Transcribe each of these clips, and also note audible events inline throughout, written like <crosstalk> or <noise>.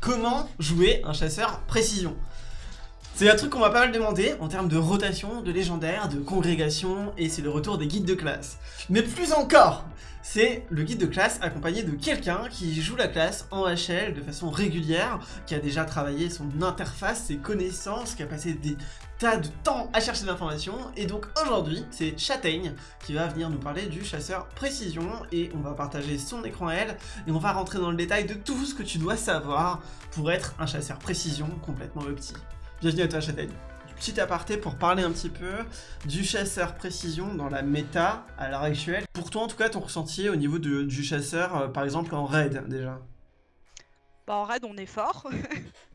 Comment jouer un chasseur précision c'est un truc qu'on m'a pas mal demandé en termes de rotation, de légendaire, de congrégation, et c'est le retour des guides de classe. Mais plus encore, c'est le guide de classe accompagné de quelqu'un qui joue la classe en HL de façon régulière, qui a déjà travaillé son interface, ses connaissances, qui a passé des tas de temps à chercher l'information, et donc aujourd'hui, c'est Châtaigne qui va venir nous parler du chasseur précision, et on va partager son écran elle, et on va rentrer dans le détail de tout ce que tu dois savoir pour être un chasseur précision complètement opti. Bienvenue à toi Châtaigne. Petit aparté pour parler un petit peu du chasseur précision dans la méta à l'heure actuelle. Pour toi en tout cas ton ressenti au niveau du chasseur euh, par exemple en raid déjà? Bah, En raid on est fort. <laughs>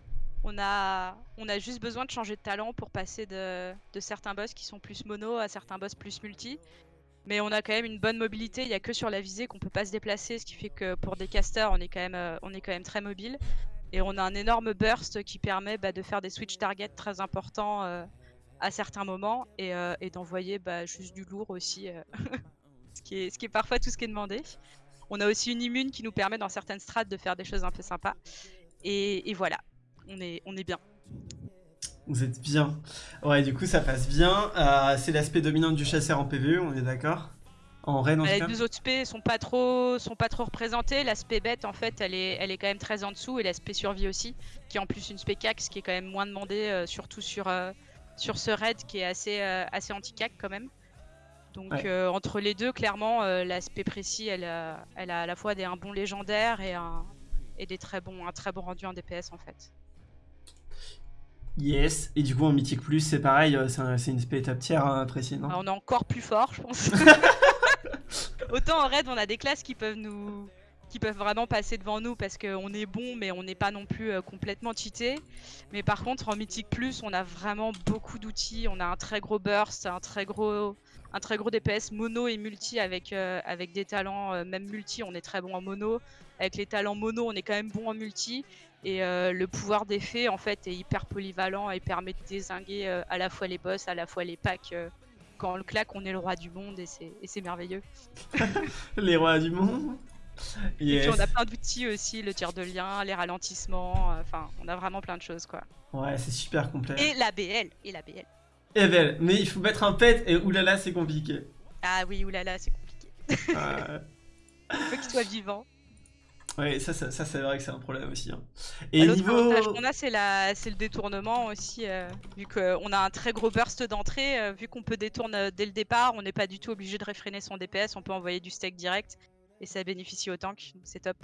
on, a, juste besoin de changer de talent pour passer de, certains boss qui sont plus mono à certains boss plus multi. Mais on a quand même une bonne mobilité, il n'y a que sur la visée qu'on peut pas se déplacer, ce qui fait que pour des casters on est quand même, euh, très mobile. Et on a un énorme burst qui permet bah, de faire des switch targets très importants euh, à certains moments et, euh, d'envoyer bah, juste du lourd aussi, <laughs> ce, qui est, ce qui est parfois tout ce qui est demandé. On a aussi une immune qui nous permet dans certaines strates de faire des choses un peu sympas. Et, voilà, on est, on est bien. Vous êtes bien. Ouais, du coup, ça passe bien. c'est l'aspect dominant du chasseur en PvE, on est d'accord? Les deux autres spé sont pas trop sont pas trop représentés. L'aspect bête en fait, elle est elle est quand même très en dessous et l'aspect survie aussi, qui est en plus une spé cax qui est quand même moins demandé, euh, surtout sur euh, sur ce raid qui est assez euh, assez anti cac quand même. Donc entre les deux, clairement, l'aspect précis, elle a, elle a à la fois des, un bon légendaire et un et des très bons un très bon rendu en DPS en fait. Yes, et du coup en Mythique Plus c'est pareil, c'est une spé top tier hein, précis, non On est encore plus fort je pense. <laughs> Autant en raid, on a des classes qui peuvent nous qui peuvent vraiment passer devant nous parce qu'on est bon mais on n'est pas non plus euh, complètement cheaté. Mais par contre en Mythique Plus on a vraiment beaucoup d'outils, on a un très gros burst, un très gros, un très gros DPS mono et multi avec, euh, avec des talents, euh, même multi on est très bon en mono. Avec les talents mono on est quand même bon en multi. Et le pouvoir d'effet en fait est hyper polyvalent et permet de désinguer à la fois les boss, à la fois les packs quand on le claque, on est le roi du monde et c'est merveilleux. <laughs> les rois du monde Et puis on a plein d'outils aussi, le tir de lien, les ralentissements, euh, enfin on a vraiment plein de choses quoi. Ouais, c'est super complet. Et la BL, et la BL. Et BL, mais il faut mettre un pet et oulala c'est compliqué. Ah oui, oulala c'est compliqué. il <laughs> faut qu'il soit vivant. Ouais, ça, ça, c'est vrai que c'est un problème aussi. Hein. Et L'autre niveau... avantage qu'on a, c'est le détournement aussi. Euh, vu qu'on a un très gros burst d'entrée, euh, vu qu'on peut détourner euh, dès le départ, on n'est pas du tout obligé de réfréner son DPS, on peut envoyer du stack direct. Et ça bénéficie au tank, c'est top.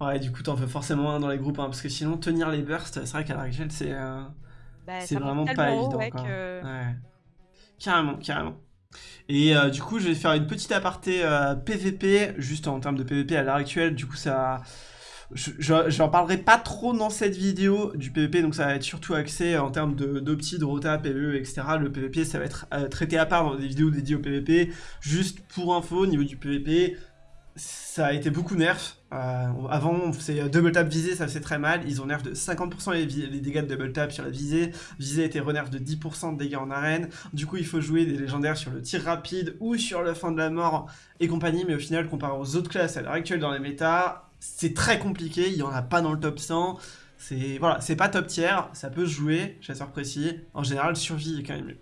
Ouais, du coup, t'en fais forcément un dans les groupes, hein, parce que sinon, tenir les bursts, c'est vrai qu'à la actuelle, c'est bah, c'est vraiment pas évident. Ouais, Carrément, carrément. Et euh, du coup, je vais faire une petite aparté PVP, euh, juste en termes de PVP à l'heure actuelle. Du coup, ça... J'en parlerai pas trop dans cette vidéo du PVP, donc ça va être surtout axé en termes d'opti, de, rota, PVE, etc. Le PVP, ça va être euh, traité à part dans des vidéos dédiées au PVP. Juste pour info, au niveau du PVP, ça a été beaucoup nerf. Euh, avant, c'est double tap visée, ça faisait très mal. Ils ont nerf de 50% les, dégâts de double tap sur la visée. Visée était renerf de 10% de dégâts en arène. Du coup, il faut jouer des légendaires sur le tir rapide ou sur le fin de la mort et compagnie. Mais au final, comparé aux autres classes à l'heure actuelle dans les méta, c'est très compliqué. Il n'y en a pas dans le top 100. C'est voilà, c'est pas top tier, ça peut jouer, chasseur précis. En général, survie est quand même mieux.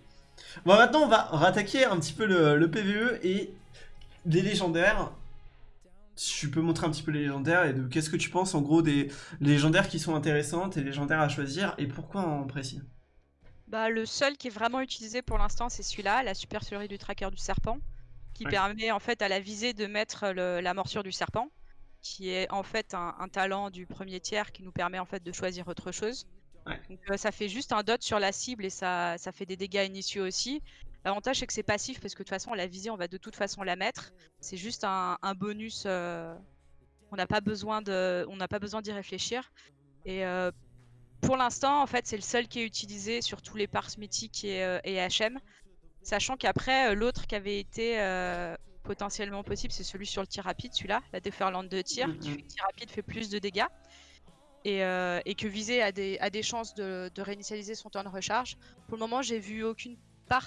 Bon, maintenant, on va rattaquer un petit peu le, PVE et des légendaires tu peux montrer un petit peu les légendaires et de qu'est-ce que tu penses en gros des légendaires qui sont intéressantes et légendaires à choisir et pourquoi en précis? Bah, Le seul qui est vraiment utilisé pour l'instant c'est celui-là, la supercherie du tracker du serpent, qui permet en fait à la visée de mettre la morsure du serpent, qui est en fait un, talent du premier tiers qui nous permet en fait de choisir autre chose. Donc, euh, ça fait juste un dot sur la cible et ça, ça fait des dégâts initiaux aussi. L'avantage c'est que c'est passif parce que de toute façon la visée on va de toute façon la mettre. C'est juste un, bonus. Euh, on n'a pas besoin de, on n'a pas besoin d'y réfléchir. Et euh, pour l'instant en fait c'est le seul qui est utilisé sur tous les parts mythiques et, HM. Sachant qu'après l'autre qui avait été potentiellement possible c'est celui sur le tir rapide, celui-là, la déferlante de tir, qui fait que tir rapide fait plus de dégâts. Et, que viser a des, a des chances de, de réinitialiser son temps de recharge. Pour le moment, j'ai vu aucune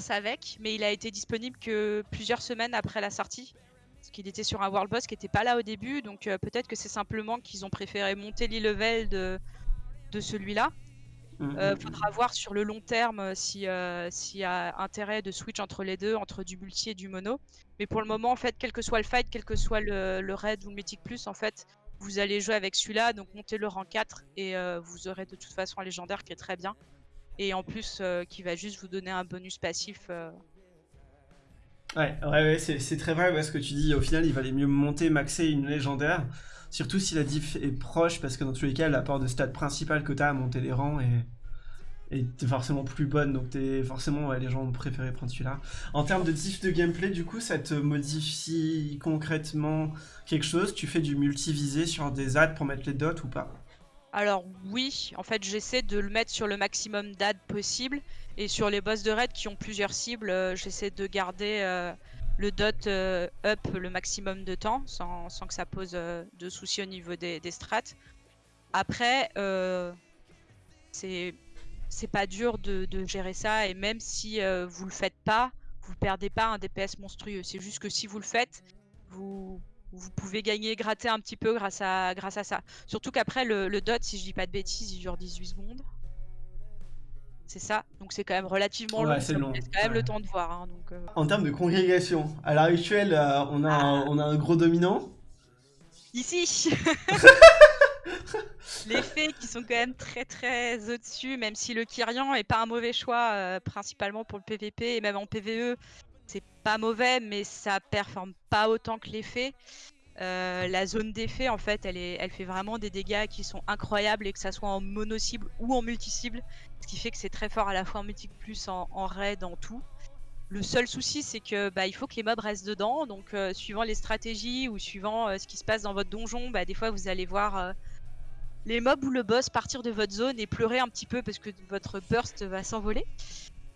avec, mais il a été disponible que plusieurs semaines après la sortie. Parce qu'il était sur un World Boss qui n'était pas là au début, donc euh, peut-être que c'est simplement qu'ils ont préféré monter l'e-level de, de celui-là. Il mmh, euh, faudra voir sur le long terme euh, s'il y a intérêt de switch entre les deux, entre du multi et du mono. Mais pour le moment, en fait, quel que soit le fight, quel que soit le, raid ou le mythic plus, en fait, vous allez jouer avec celui-là, donc montez le rang 4 et euh, vous aurez de toute façon un légendaire qui est très bien. Et en plus, qui va juste vous donner un bonus passif. Ouais, ouais, c'est très vrai ce que tu dis. Au final, il valait mieux monter, maxer une légendaire Surtout si la diff est proche, parce que dans tous les cas, l'apport de stade principal que tu as à monter les rangs est, est forcément plus bonne, donc es forcément les gens ont préféré prendre celui-là. En termes de diff de gameplay, du coup, ça te modifie concrètement quelque chose? Tu fais du multivisé sur des ads pour mettre les dots ou pas? Alors oui, en fait j'essaie de le mettre sur le maximum d'ads possible et sur les boss de raid qui ont plusieurs cibles, euh, j'essaie de garder euh, le dot euh, up le maximum de temps sans, que ça pose de soucis au niveau des, strats. Après, c'est pas dur de, gérer ça et même si vous le faites pas, vous perdez pas un DPS monstrueux. C'est juste que si vous le faites, vous, vous pouvez gagner, gratter un petit peu grâce à, grâce à ça. Surtout qu'après, le, le, dot, si je dis pas de bêtises, il dure 18 secondes c'est ça. Donc c'est quand même relativement long. C'est long. quand même le temps de voir. Hein, donc, euh. En termes de congrégation, à l'heure actuelle, euh, on, a un, ah. on a un gros dominant. Ici <laughs> Les fées qui sont quand même très très au-dessus, même si le Kyrian est pas un mauvais choix, euh, principalement pour le PVP et même en PVE, c'est pas mauvais, mais ça performe pas autant que les fées. Euh, la zone d'effet, en fait, elle fait vraiment des dégâts qui sont incroyables et que ça soit en mono-cible ou en multi-cible, ce qui fait que c'est très fort à la fois en multi plus, en, raid, en tout. Le seul souci, c'est que bah, il faut que les mobs restent dedans. Donc, euh, suivant les stratégies ou suivant euh, ce qui se passe dans votre donjon, bah, des fois vous allez voir les mobs ou le boss partir de votre zone et pleurer un petit peu parce que votre burst va s'envoler.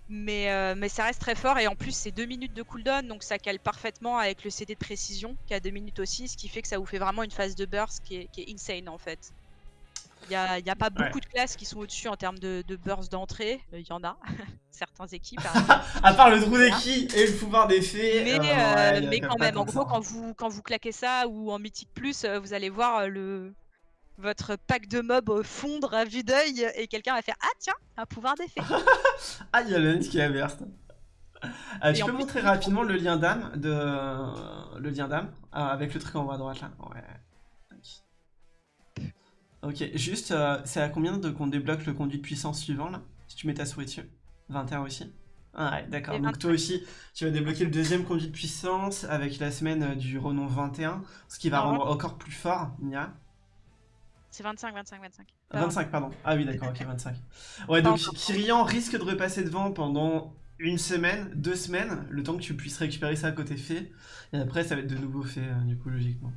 Mais, euh, mais ça reste très fort et en plus c'est 2 minutes de cooldown donc ça cale parfaitement avec le CD de précision qui a 2 minutes aussi ce qui fait que ça vous fait vraiment une phase de burst qui est, qui est insane en fait. Il n'y a, y a, pas beaucoup de classes qui sont au-dessus en termes de, de burst d'entrée, il y en a, <laughs> certaines équipes. <laughs> à part le trou d'équipe et le pouvoir d'effet. Mais, euh, euh, mais quand même, en gros quand vous, quand vous claquez ça ou en mythique plus, vous allez voir le, votre pack de mobs fondre à vue d'œil et quelqu'un va faire Ah tiens, un pouvoir d'effet. <laughs> ah, il y a le qui a verse. Euh, tu peux montrer rapidement le lien d'âme de le lien d'âme avec le truc en haut à droite là. Ouais. Ok, juste, euh, c'est à combien de qu'on débloque le conduit de puissance suivant là? Si tu mets ta souris dessus 21 aussi ah ouais, d'accord. Donc toi aussi, tu vas débloquer le deuxième conduit de puissance avec la semaine euh, du renom 21, ce qui va rendre encore plus fort Nia. C'est 25, 25, 25. 25, pardon. Ah oui, d'accord, ok, 25. Ouais, donc Kyrian risque de repasser devant pendant une semaine, deux semaines, le temps que tu puisses récupérer ça à côté fait. Et après, ça va être de nouveau fait, euh, du coup, logiquement.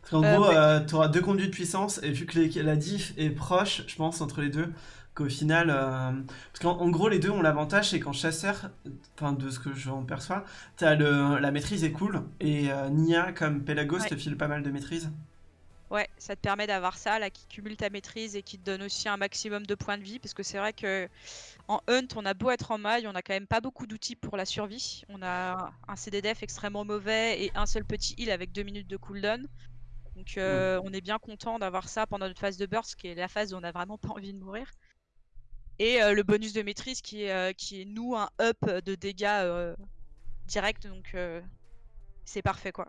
Parce qu'en euh, gros, euh, tu auras deux conduits de puissance, et vu que la diff est proche, je pense, entre les deux, qu'au final... Parce qu'en gros, les deux ont l'avantage, c'est qu'en chasseur, enfin, de ce que j'en perçois, as le, la maîtrise est cool, et Nia, comme Pelagos, te file pas mal de maîtrise. Ouais, ça te permet d'avoir ça là qui cumule ta maîtrise et qui te donne aussi un maximum de points de vie parce que c'est vrai que en hunt, on a beau être en maille, on a quand même pas beaucoup d'outils pour la survie. On a un CDDF extrêmement mauvais et un seul petit heal avec deux minutes de cooldown. Donc euh, on est bien content d'avoir ça pendant notre phase de burst qui est la phase où on a vraiment pas envie de mourir. Et euh, le bonus de maîtrise qui est, euh, qui est nous un up de dégâts direct donc c'est parfait quoi.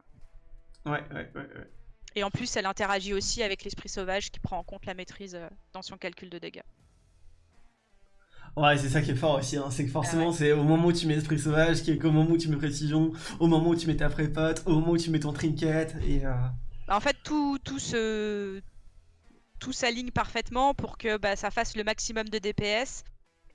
Ouais, ouais, ouais, ouais. Et en plus, elle interagit aussi avec l'esprit sauvage qui prend en compte la maîtrise euh, dans son calcul de dégâts. Ouais, c'est ça qui est fort aussi, hein. c'est que forcément, c'est au moment où tu mets esprit sauvage, qui est au moment où tu mets précision, au moment où tu mets ta prépote, au moment où tu mets ton trinket, et... Euh, en fait, tout, tout, se... tout s'aligne parfaitement pour que bah, ça fasse le maximum de DPS,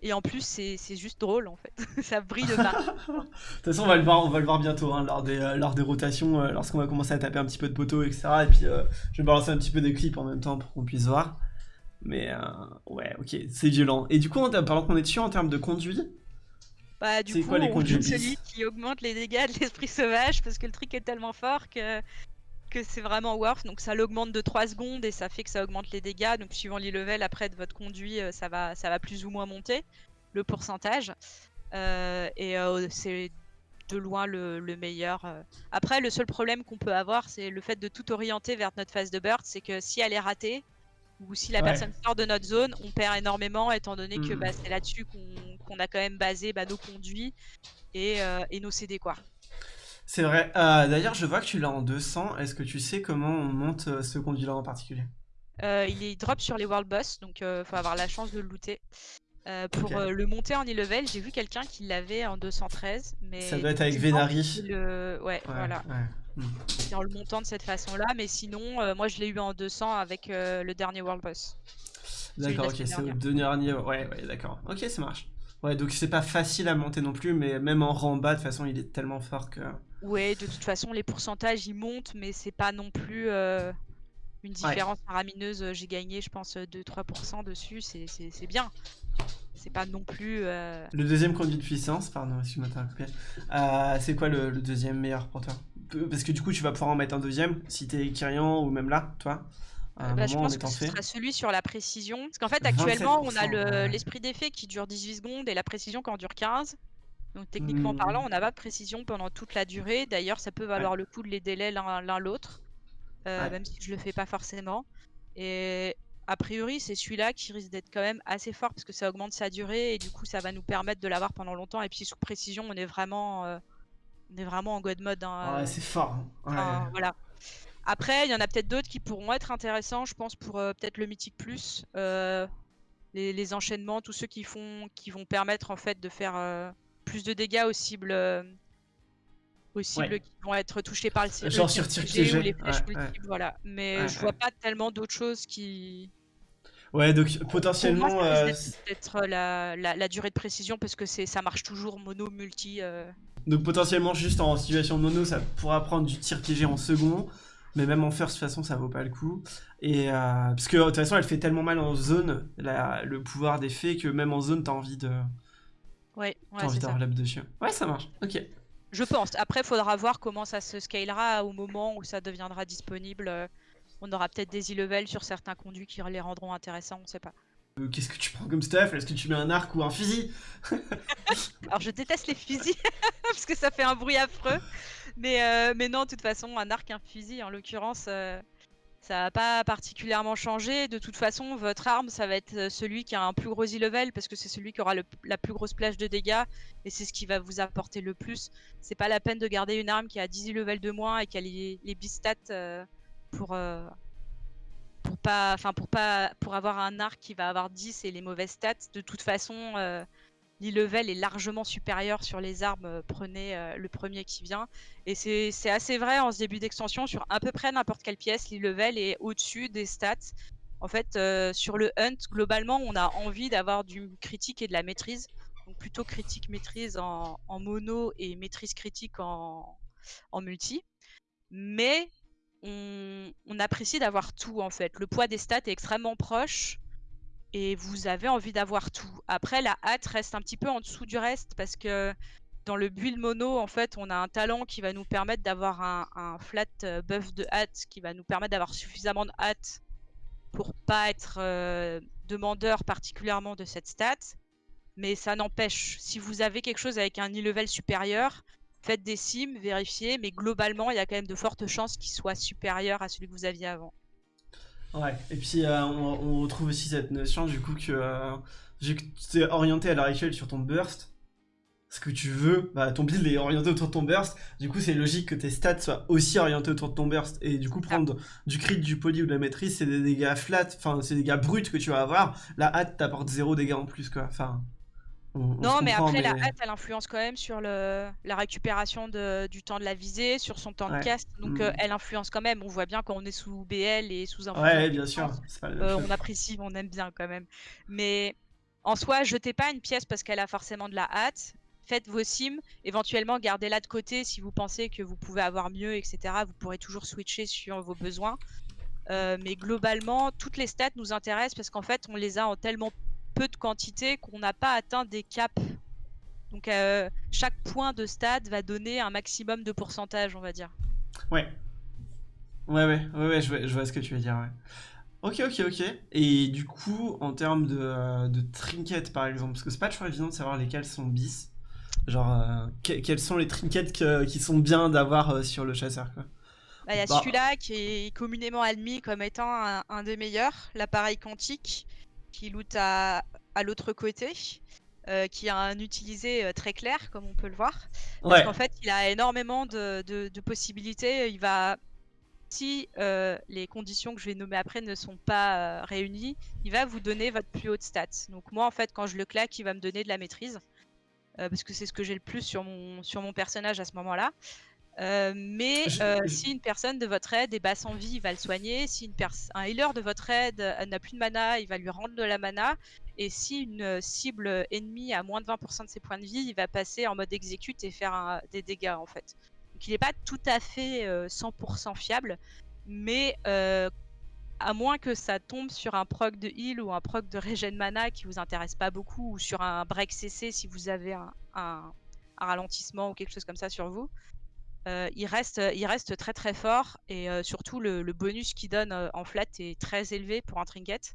et en plus, c'est juste drôle en fait. <laughs> ça brille de partout. de toute façon, on va le voir, on va le voir bientôt hein, lors, des, euh, lors des rotations, euh, lorsqu'on va commencer à taper un petit peu de poteaux, etc. Et puis, euh, je vais balancer un petit peu des clips en même temps pour qu'on puisse voir. Mais ouais, ok, c'est violent. Et du coup, pendant qu'on est dessus en termes de conduit, bah, du coup, quoi, les on celui qui augmente les dégâts de l'esprit sauvage parce que le truc est tellement fort que que c'est vraiment worth. Donc ça l'augmente de 3 secondes et ça fait que ça augmente les dégâts. Donc suivant les levels après de votre conduit, euh, ça va, ça va plus ou moins monter le pourcentage. Euh, et euh, c'est de loin le, meilleur. Après, le seul problème qu'on peut avoir, c'est le fait de tout orienter vers notre phase de burst. C'est que si elle est ratée, Ou si la personne sort de notre zone, on perd énormément étant donné que bah, hmm. c'est là-dessus qu'on a quand même basé bah, nos conduits et, euh, et, nos CD quoi. C'est vrai. Euh, d'ailleurs, je vois que tu l'as en 200. Est-ce que tu sais comment on monte euh, ce conduit-là en particulier? Il est drop sur les World Boss, donc il faut avoir la chance de le looter. pour le monter en e-level, j'ai vu quelqu'un qui l'avait en 213. Mais ça doit être avec Venari. Ouais, voilà. Hmm. en le montant de cette façon-là, mais sinon, moi je l'ai eu en 200 avec le dernier World Boss. D'accord, ok, c'est le dernier. Ouais, ouais, d'accord. Ok, ça marche. Ouais, donc c'est pas facile à monter non plus, mais même en rang bas, de toute façon, il est tellement fort que. Ouais, de toute façon, les pourcentages ils montent, mais c'est pas non plus euh, une différence faramineuse. J'ai gagné, je pense, 2-3% dessus, c'est bien. C'est pas non plus. Euh, le deuxième conduit de puissance, pardon, excuse-moi, t'as coupé. Euh, c'est quoi le, deuxième meilleur pour toi? Parce que du coup, tu vas pouvoir en mettre un deuxième si t'es Kyrian ou même là, toi bah, je pense que ce sera celui sur la précision. Parce qu'en fait, actuellement, on a l'esprit d'effet qui dure 18 secondes et la précision qui en dure 15. Donc techniquement parlant, hmm. on n'a pas de précision pendant toute la durée. D'ailleurs, ça peut valoir le coup de les délais l'un l'autre, euh, même si je le fais pas forcément. Et a priori, c'est celui-là qui risque d'être quand même assez fort parce que ça augmente sa durée et du coup, ça va nous permettre de l'avoir pendant longtemps. Et puis sous précision, on est vraiment, euh, on est vraiment en god mode. Hein, ouais, c'est fort. Hein. voilà. Après, il y en a peut-être d'autres qui pourront être intéressants, je pense, pour euh, peut-être le Mythique Plus. Les, enchaînements, tous ceux qui, font, qui vont permettre en fait de faire plus de dégâts aux cibles, aux cibles qui vont être touchées par le Genre sur tir ou les flèches voilà. Mais je vois pas tellement d'autres choses qui. Ouais, donc potentiellement. Peut-être la, la, durée de précision parce que ça marche toujours mono, multi. Donc potentiellement juste en situation mono, ça pourra prendre du tir piégé en second. Mais même en first, de toute façon, ça vaut pas le coup. Et, euh, parce que de toute façon, elle fait tellement mal en zone, le pouvoir d'effet, que même en zone, t'as envie de. Ouais, ouais envie d'avoir l'ab dessus. Ouais, ça marche. Ok. Je pense. Après, faudra voir comment ça se scalera au moment où ça deviendra disponible. On aura peut-être des e-levels sur certains conduits qui les rendront intéressants, on sait pas. Euh, qu'est-ce que tu prends comme stuff? Est-ce que tu mets un arc ou un fusil? <laughs> Alors je déteste les fusils <laughs> parce que ça fait un bruit affreux. Mais, euh, mais non, de toute façon, un arc, un fusil, en l'occurrence, euh, ça va pas particulièrement changer. De toute façon, votre arme, ça va être celui qui a un plus gros e-level parce que c'est celui qui aura la plus grosse plage de dégâts et c'est ce qui va vous apporter le plus. C'est pas la peine de garder une arme qui a 10 e-level de moins et qui a les, les bistats pour pour pas, pour pas, pour avoir un arc qui va avoir 10 et les mauvaises stats, de toute façon, euh, l'e-level est largement supérieur sur les armes. Euh, prenez euh, le premier qui vient. Et c'est assez vrai en ce début d'extension sur à peu près n'importe quelle pièce, l'e-level est au-dessus des stats. En fait, sur le hunt, globalement, on a envie d'avoir du critique et de la maîtrise. Donc plutôt critique maîtrise en, mono et maîtrise critique en, en multi. Mais on, apprécie d'avoir tout en fait. Le poids des stats est extrêmement proche et vous avez envie d'avoir tout. Après, la hâte reste un petit peu en dessous du reste parce que dans le build mono, en fait, on a un talent qui va nous permettre d'avoir un, flat euh, buff de hâte qui va nous permettre d'avoir suffisamment de hâte pour pas être euh, demandeur particulièrement de cette stat. Mais ça n'empêche, si vous avez quelque chose avec un e-level supérieur, faites des sims, vérifiez, mais globalement, il y a quand même de fortes chances qu'il soit supérieur à celui que vous aviez avant. Ouais, et puis euh, on, retrouve aussi cette notion du coup que, euh, tu es orienté à l'heure actuelle sur ton burst, ce que tu veux, bah, ton build est orienté autour de ton burst, du coup c'est logique que tes stats soient aussi orientés autour de ton burst, et du coup prendre du crit, du poly ou de la maîtrise, c'est des dégâts flat, enfin c'est des dégâts bruts que tu vas avoir, la hâte t'apporte zéro dégâts en plus quoi, enfin non, mais après, la hâte, elle influence quand même sur le, la récupération de, du temps de la visée, sur son temps de cast. Donc, mm. euh, elle influence quand même. On voit bien quand on est sous BL et sous un. Ouais, bien sûr. Euh, on apprécie, on aime bien quand même. Mais en soi, jetez pas une pièce parce qu'elle a forcément de la hâte. Faites vos sims, éventuellement gardez-la de côté si vous pensez que vous pouvez avoir mieux, etc. Vous pourrez toujours switcher sur vos besoins. Euh, mais globalement, toutes les stats nous intéressent parce qu'en fait, on les a en tellement peu de quantité qu'on n'a pas atteint des caps. Donc euh, chaque point de stade va donner un maximum de pourcentage, on va dire. Ouais. Ouais, ouais, ouais, ouais je, vois, ce que tu veux dire, ouais. Ok, ok, ok. Et du coup, en termes de, euh, de trinkets, par exemple, parce que c'est pas toujours évident de savoir lesquels sont bis. Genre, euh, quels sont les trinkets qui sont bien d'avoir sur le chasseur, quoi. bah, il y a bah. celui-là qui est communément admis comme étant un, des meilleurs, l'appareil quantique, qui loot à, à l'autre côté. Euh, qui a un utilisé euh, très clair, comme on peut le voir. Parce qu'en fait, il a énormément de, de, possibilités. Il va, si euh, les conditions que je vais nommer après ne sont pas réunies, il va vous donner votre plus haute stat. Donc moi, en fait, quand je le claque, il va me donner de la maîtrise. parce que c'est ce que j'ai le plus sur mon, sur mon personnage à ce moment-là. Euh, mais euh, si une personne de votre aide est basse en vie, il va le soigner. Si une un healer de votre aide euh, n'a plus de mana, il va lui rendre de la mana. Et si une cible ennemie a moins de 20% de ses points de vie, il va passer en mode exécute et faire des dégâts en fait. Donc il n'est pas tout à fait 100% fiable, mais à moins que ça tombe sur un proc de heal ou un proc de régène mana qui vous intéresse pas beaucoup, ou sur un break CC si vous avez un ralentissement ou quelque chose comme ça sur vous, euh, il, reste, il reste très très fort et euh, surtout le, bonus qu'il donne euh, en flat est très élevé pour un trinket.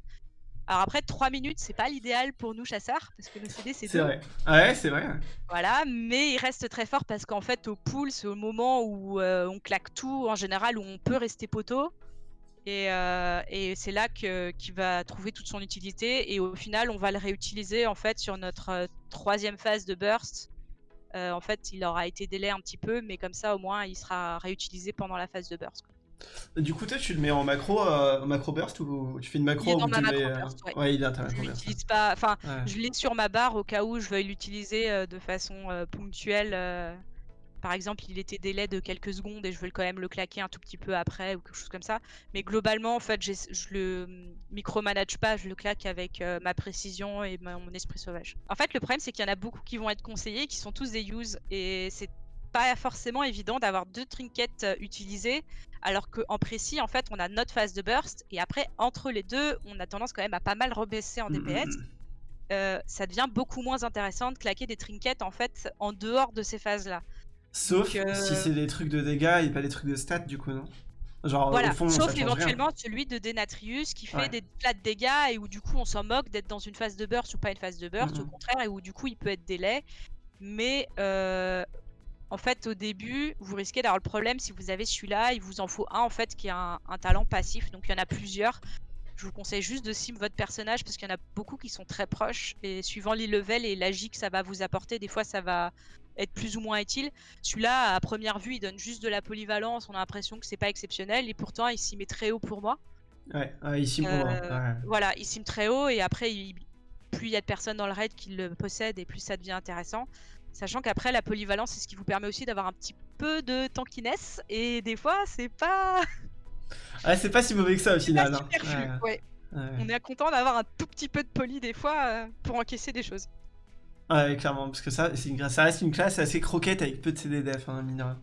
Alors après 3 minutes c'est pas l'idéal pour nous chasseurs parce que le CD c'est C'est vrai. Ah ouais c'est vrai. Voilà mais il reste très fort parce qu'en fait au pool c'est au moment où on claque tout en général où on peut rester poteau et, et c'est là qu'il va trouver toute son utilité et au final on va le réutiliser en fait sur notre troisième phase de burst euh, en fait, il aura été délai un petit peu, mais comme ça, au moins, il sera réutilisé pendant la phase de burst. Du coup, tu le mets en macro, euh, macro burst ou tu fais une macro il est dans ma macro burst, ouais. il est Je l'utilise pas, enfin, je l'ai sur ma barre au cas où je veuille l'utiliser euh, de façon ponctuelle par exemple, il était délai de quelques secondes et je veux quand même le claquer un tout petit peu après ou quelque chose comme ça. Mais globalement, en fait, je le micromanage pas, je le claque avec euh, ma précision et mon esprit sauvage. En fait, le problème, c'est qu'il y en a beaucoup qui vont être conseillés, qui sont tous des use et c'est pas forcément évident d'avoir deux trinkets euh, utilisés, alors qu'en précis, en fait, on a notre phase de burst et après, entre les deux, on a tendance quand même à pas mal rebaisser en DPS. Mmh. Euh, ça devient beaucoup moins intéressant de claquer des trinkets en fait en dehors de ces phases-là. Sauf si euh, c'est des trucs de dégâts et pas des trucs de stats, du coup, non? Genre, voilà. Sauf éventuellement celui de Denatrius qui fait des plats de dégâts et où du coup on s'en moque d'être dans une phase de burst ou pas une phase de burst, au mhm. contraire, et où du coup il peut être délai. Mais euh, en fait, au début, vous risquez d'avoir le problème si vous avez celui-là, il vous en faut un en fait qui a un, talent passif, donc il y en a plusieurs. Je vous conseille juste de sim votre personnage parce qu'il y en a beaucoup qui sont très proches et suivant les levels et l'agi que ça va vous apporter, des fois ça va être plus ou moins utile. Celui-là, à première vue, il donne juste de la polyvalence. On a l'impression que c'est pas exceptionnel et pourtant il s'y met très haut pour moi. Ouais, il s'y euh, Voilà, il s'y met très haut et après, plus il y a de personnes dans le raid qui le possèdent et plus ça devient intéressant. Sachant qu'après, la polyvalence, c'est ce qui vous permet aussi d'avoir un petit peu de tankiness et des fois, c'est pas. <laughs> Ah, c'est pas si mauvais que ça au final. Hein. On est content d'avoir un tout petit peu de poly des fois euh, pour encaisser des choses. Ouais, clairement, parce que ça, une, ça reste une classe assez croquette avec peu de CDDF, hein, mineur.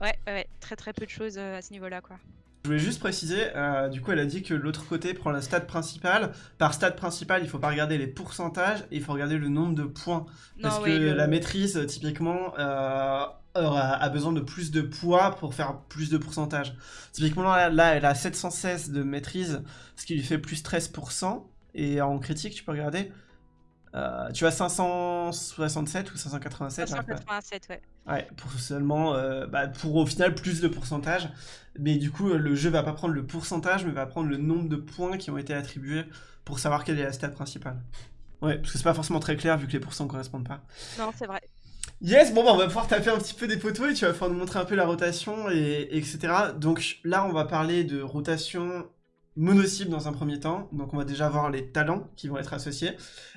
Ouais, ouais, très très peu de choses euh, à ce niveau-là, quoi. Je voulais juste préciser, euh, du coup elle a dit que l'autre côté prend la stat principale. Par stat principale, il faut pas regarder les pourcentages, il faut regarder le nombre de points. Parce que la maîtrise, typiquement, euh, a, besoin de plus de poids pour faire plus de pourcentage. Typiquement là, là, elle a 716 de maîtrise, ce qui lui fait plus 13%. Et en critique, tu peux regarder, euh, tu as 567 ou 587 587, ouais. Ouais, pour seulement, euh, bah, pour au final plus de pourcentage. Mais du coup, le jeu va pas prendre le pourcentage, mais va prendre le nombre de points qui ont été attribués pour savoir quelle est la stat principale. Ouais, parce que c'est pas forcément très clair vu que les pourcents correspondent pas. Non, c'est vrai. Yes, bon bah on va pouvoir taper un petit peu des poteaux et tu vas pouvoir nous montrer un peu la rotation et etc. Donc là on va parler de rotation mono-cible dans un premier temps. Donc on va déjà voir les talents qui vont être associés.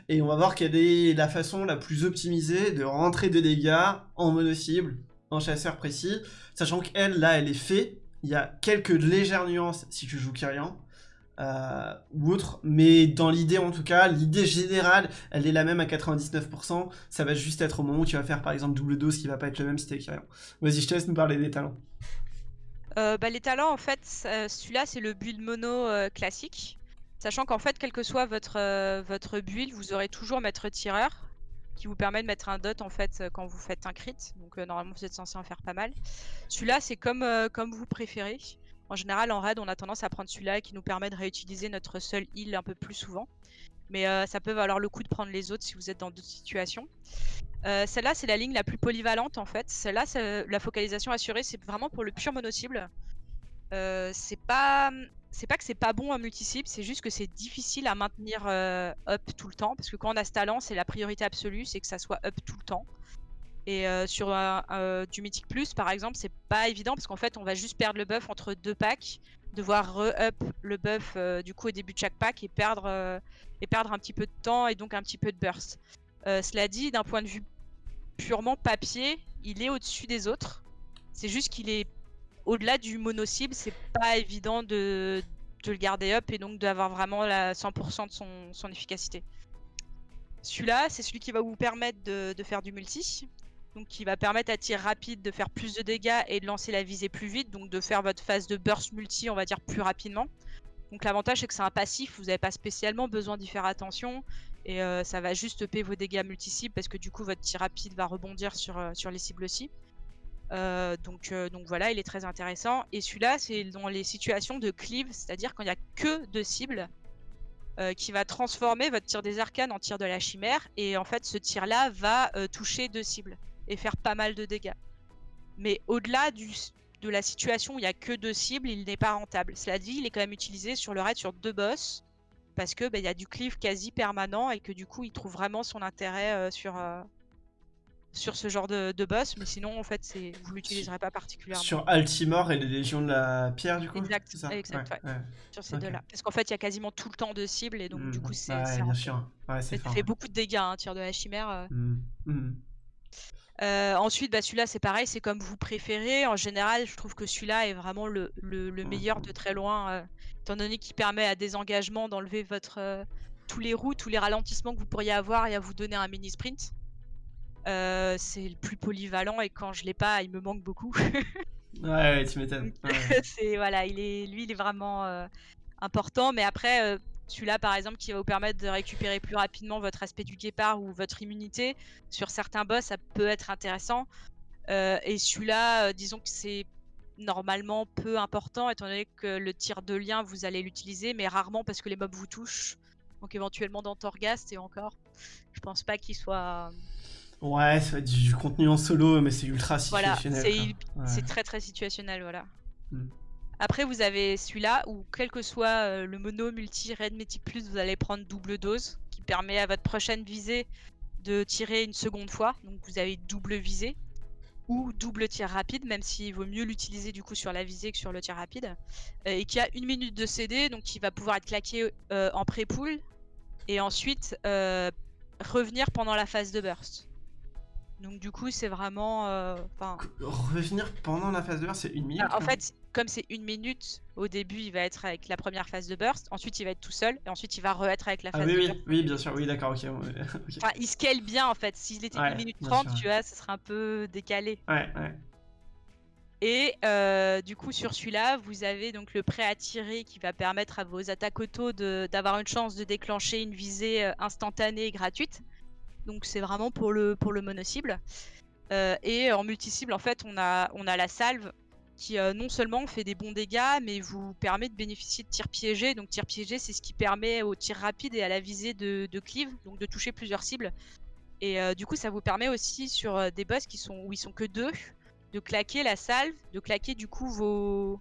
Et on va voir quelle est la façon la plus optimisée de rentrer de dégâts en mono-cible, en chasseur précis. Sachant qu'elle, là, elle est faite. Il y a quelques légères nuances si tu joues Kyrian. Euh, ou autre, mais dans l'idée en tout cas, l'idée générale, elle est la même à 99%, ça va juste être au moment où tu vas faire par exemple double dose qui va pas être le même si t'es Kyrian. Vas-y, je te laisse nous parler des talents. Euh, bah, les talents, en fait, celui-là, c'est le build mono euh, classique. Sachant qu'en fait, quel que soit votre, euh, votre build, vous aurez toujours maître tireur qui vous permet de mettre un dot en fait quand vous faites un crit. Donc normalement vous êtes censé en faire pas mal. Celui-là c'est comme, comme vous préférez. En général en raid on a tendance à prendre celui-là qui nous permet de réutiliser notre seul heal un peu plus souvent. Mais ça peut valoir le coup de prendre les autres si vous êtes dans d'autres situations. Euh, celle-là, c'est la ligne la plus polyvalente en fait. Celle-là, la focalisation assurée, c'est vraiment pour le pur mono-cible. c'est pas pas que c'est pas bon à multi-cible, c'est juste que c'est difficile à maintenir up tout le temps parce que quand on a ce talent, c'est la priorité absolue, c'est que ça soit up tout le temps. Et sur du Mythic Plus, par exemple, c'est pas évident parce qu'en fait, on va juste perdre le buff entre deux packs, devoir re-up le buff du coup au début de chaque pack et perdre, et perdre un petit peu de temps et donc un petit peu de burst. cela dit, d'un point de vue purement papier, il est au-dessus des autres. C'est juste qu'il est au-delà du mono-cible, c'est pas évident de, le garder up et donc d'avoir vraiment la 100% de son, efficacité. Celui-là, c'est celui qui va vous permettre de faire du multi donc qui va permettre à tir rapide de faire plus de dégâts et de lancer la visée plus vite, donc de faire votre phase de burst multi, on va dire, plus rapidement. Donc l'avantage c'est que c'est un passif, vous n'avez pas spécialement besoin d'y faire attention et euh, ça va juste upper vos dégâts multi-cibles parce que du coup votre tir rapide va rebondir sur, euh, sur les cibles aussi. Euh, donc, donc voilà, il est très intéressant. Et celui-là, c'est dans les situations de cleave, c'est-à-dire quand il n'y a que deux cibles, qui va transformer votre tir des arcanes en tir de la chimère. Et en fait, ce tir-là va toucher deux cibles et faire pas mal de dégâts. Mais au-delà de la situation où il n'y a que deux cibles, il n'est pas rentable. Cela dit, il est quand même utilisé sur le raid sur deux boss parce que bah, il y a du cleave quasi permanent et que du coup il trouve vraiment son intérêt euh, sur, euh, sur ce genre de, boss. Mais sinon, en fait, c'est vous l'utiliserez pas particulièrement. Sur Altimore et les Légions de la Pierre, du coup Exact, ça? exact sur ces deux-là. Parce qu'en fait, il y a quasiment tout le temps de cibles et donc du coup, c'est. Ça fait beaucoup de dégâts, un hein, tir de la chimère. Euh. Mmh. Mmh. Euh, ensuite, bah, celui-là, c'est pareil, c'est comme vous préférez. En général, je trouve que celui-là est vraiment le, meilleur de très loin, euh, étant donné qu'il permet à des engagements d'enlever votre euh, tous les roues, tous les ralentissements que vous pourriez avoir et à vous donner un mini sprint. c'est le plus polyvalent et quand je l'ai pas, il me manque beaucoup. <laughs> ouais, tu m'étonnes. <laughs> c'est voilà, il est, lui, il est vraiment important. Mais après, celui-là, par exemple, qui va vous permettre de récupérer plus rapidement votre aspect du guépard ou votre immunité. Sur certains boss, ça peut être intéressant. Euh, et celui-là, euh, disons que c'est normalement peu important, étant donné que le tir de lien, vous allez l'utiliser, mais rarement parce que les mobs vous touchent. Donc éventuellement dans Torghast et encore. Je pense pas qu'il soit... Ouais, ça va être du contenu en solo, mais c'est ultra situationnel. Voilà, c'est très très situationnel, voilà. Hmm. Après, vous avez celui-là où, quel que soit euh, le mono, multi, red, mythic plus, vous allez prendre double dose qui permet à votre prochaine visée de tirer une seconde fois. Donc vous avez double visée ou double tir rapide, même s'il vaut mieux l'utiliser du coup sur la visée que sur le tir rapide. Euh, et qui a une minute de CD, donc qui va pouvoir être claqué euh, en pré-pool et ensuite revenir pendant la phase de burst. Donc du coup, c'est vraiment... Euh, Revenir pendant la phase de burst, c'est une minute En fait, comme c'est une minute, au début, il va être avec la première phase de burst, ensuite il va être tout seul, et ensuite il va re-être avec la ah phase oui, de oui, burst. Oui, bien sûr, oui, d'accord, ok. <laughs> Enfin, il scale bien en fait. S'il était une minute 30, tu vois, ce serait un peu décalé. Ouais, ouais. Et euh, du coup, sur celui-là, vous avez donc le prêt à tirer qui va permettre à vos attaques auto d'avoir une chance de déclencher une visée euh, instantanée et gratuite. Donc c'est vraiment pour le, pour le mono-cible. Euh, et en multi-cible, en fait, on a, on a la salve qui euh, non seulement fait des bons dégâts, mais vous permet de bénéficier de tir piégé. Donc tir piégé, c'est ce qui permet au tir rapide et à la visée de, de cleave, donc de toucher plusieurs cibles. Et euh, du coup, ça vous permet aussi sur des boss qui sont où ils sont que deux, de claquer la salve, de claquer du coup vos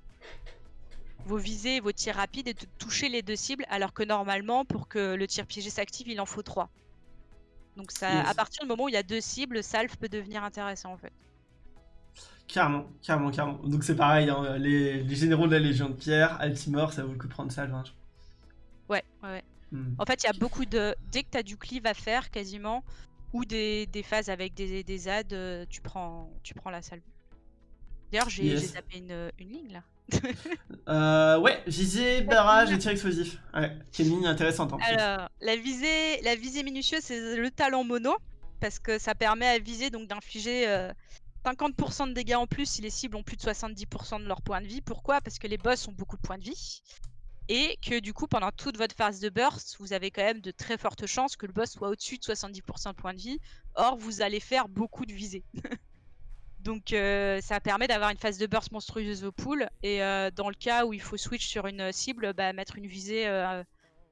vos visées, vos tirs rapides et de toucher les deux cibles, alors que normalement, pour que le tir piégé s'active, il en faut trois. Donc ça, à partir du moment où il y a deux cibles, Salve peut devenir intéressant en fait. Carrément, carrément, carrément. Donc c'est pareil, hein, les, généraux de la Légion de Pierre, Altimore, ça vaut le coup de prendre Salve. Hein. Ouais, ouais. Hmm. En fait, il y a beaucoup de... Dès que tu as du cleave à faire, quasiment, ou des, phases avec des, des ads, euh, tu, prends, tu prends la Salve. D'ailleurs, j'ai tapé une, une ligne là. <laughs> euh, ouais, visée, barrage et tir explosif. Ouais, qui est une ligne intéressante. En Alors, la visée, la visée minutieuse, c'est le talent mono, parce que ça permet à viser donc d'infliger 50% euh, de dégâts en plus si les cibles ont plus de 70% de leur point de vie. Pourquoi? Parce que les boss ont beaucoup de points de vie. Et que du coup, pendant toute votre phase de burst, vous avez quand même de très fortes chances que le boss soit au-dessus de 70% de points de vie. Or, vous allez faire beaucoup de visées. <laughs> Donc euh, ça permet d'avoir une phase de burst monstrueuse au pool. Et euh, dans le cas où il faut switch sur une cible, bah, mettre une visée euh,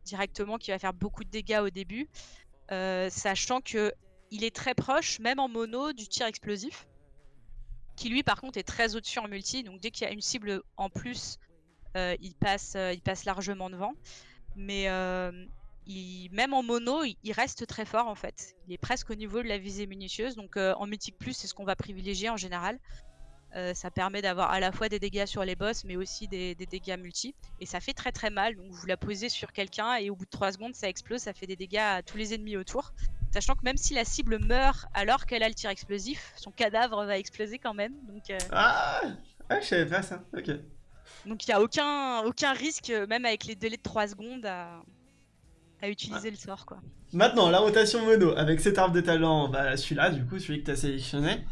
directement qui va faire beaucoup de dégâts au début. sachant que il est très proche, même en mono, du tir explosif. Qui lui par contre est très au-dessus en multi, donc dès qu'il y a une cible en plus, euh, il, passe, il passe largement devant. Mais il, même en mono, il, reste très fort en fait. Il est presque au niveau de la visée minutieuse, donc en mythique plus c'est ce qu'on va privilégier en général. Euh, ça permet d'avoir à la fois des dégâts sur les boss, mais aussi des, dégâts multi. Et ça fait très très mal. Donc vous la posez sur quelqu'un et au bout de 3 secondes, ça explose, ça fait des dégâts à tous les ennemis autour. Sachant que même si la cible meurt alors qu'elle a le tir explosif, son cadavre va exploser quand même. Donc, euh, Ah, je savais pas ça. Ok. Donc il n'y a aucun, aucun risque, même avec les délais de 3 secondes, à, utiliser le sort. quoi. Maintenant, la rotation mono avec cet arbre de talent, bah, celui-là, du coup, celui que tu as sélectionné.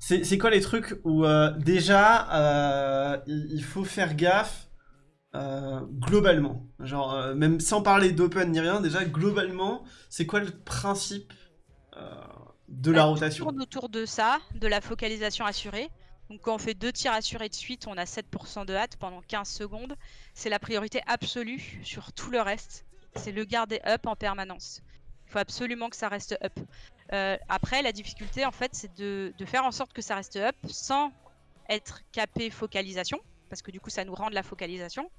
C'est quoi les trucs où euh, déjà euh, il faut faire gaffe euh, globalement Genre, même sans parler d'open ni rien, déjà globalement, c'est quoi le principe de la rotation? On tourne autour de ça, de la focalisation assurée. Donc quand on fait deux tirs assurés de suite, on a 7% de hâte pendant 15 secondes. C'est la priorité absolue sur tout le reste. C'est le garder up en permanence. Il faut absolument que ça reste up. Euh, après, la difficulté, en fait, c'est de, faire en sorte que ça reste up sans être capé focalisation, parce que du coup, ça nous rend de la focalisation,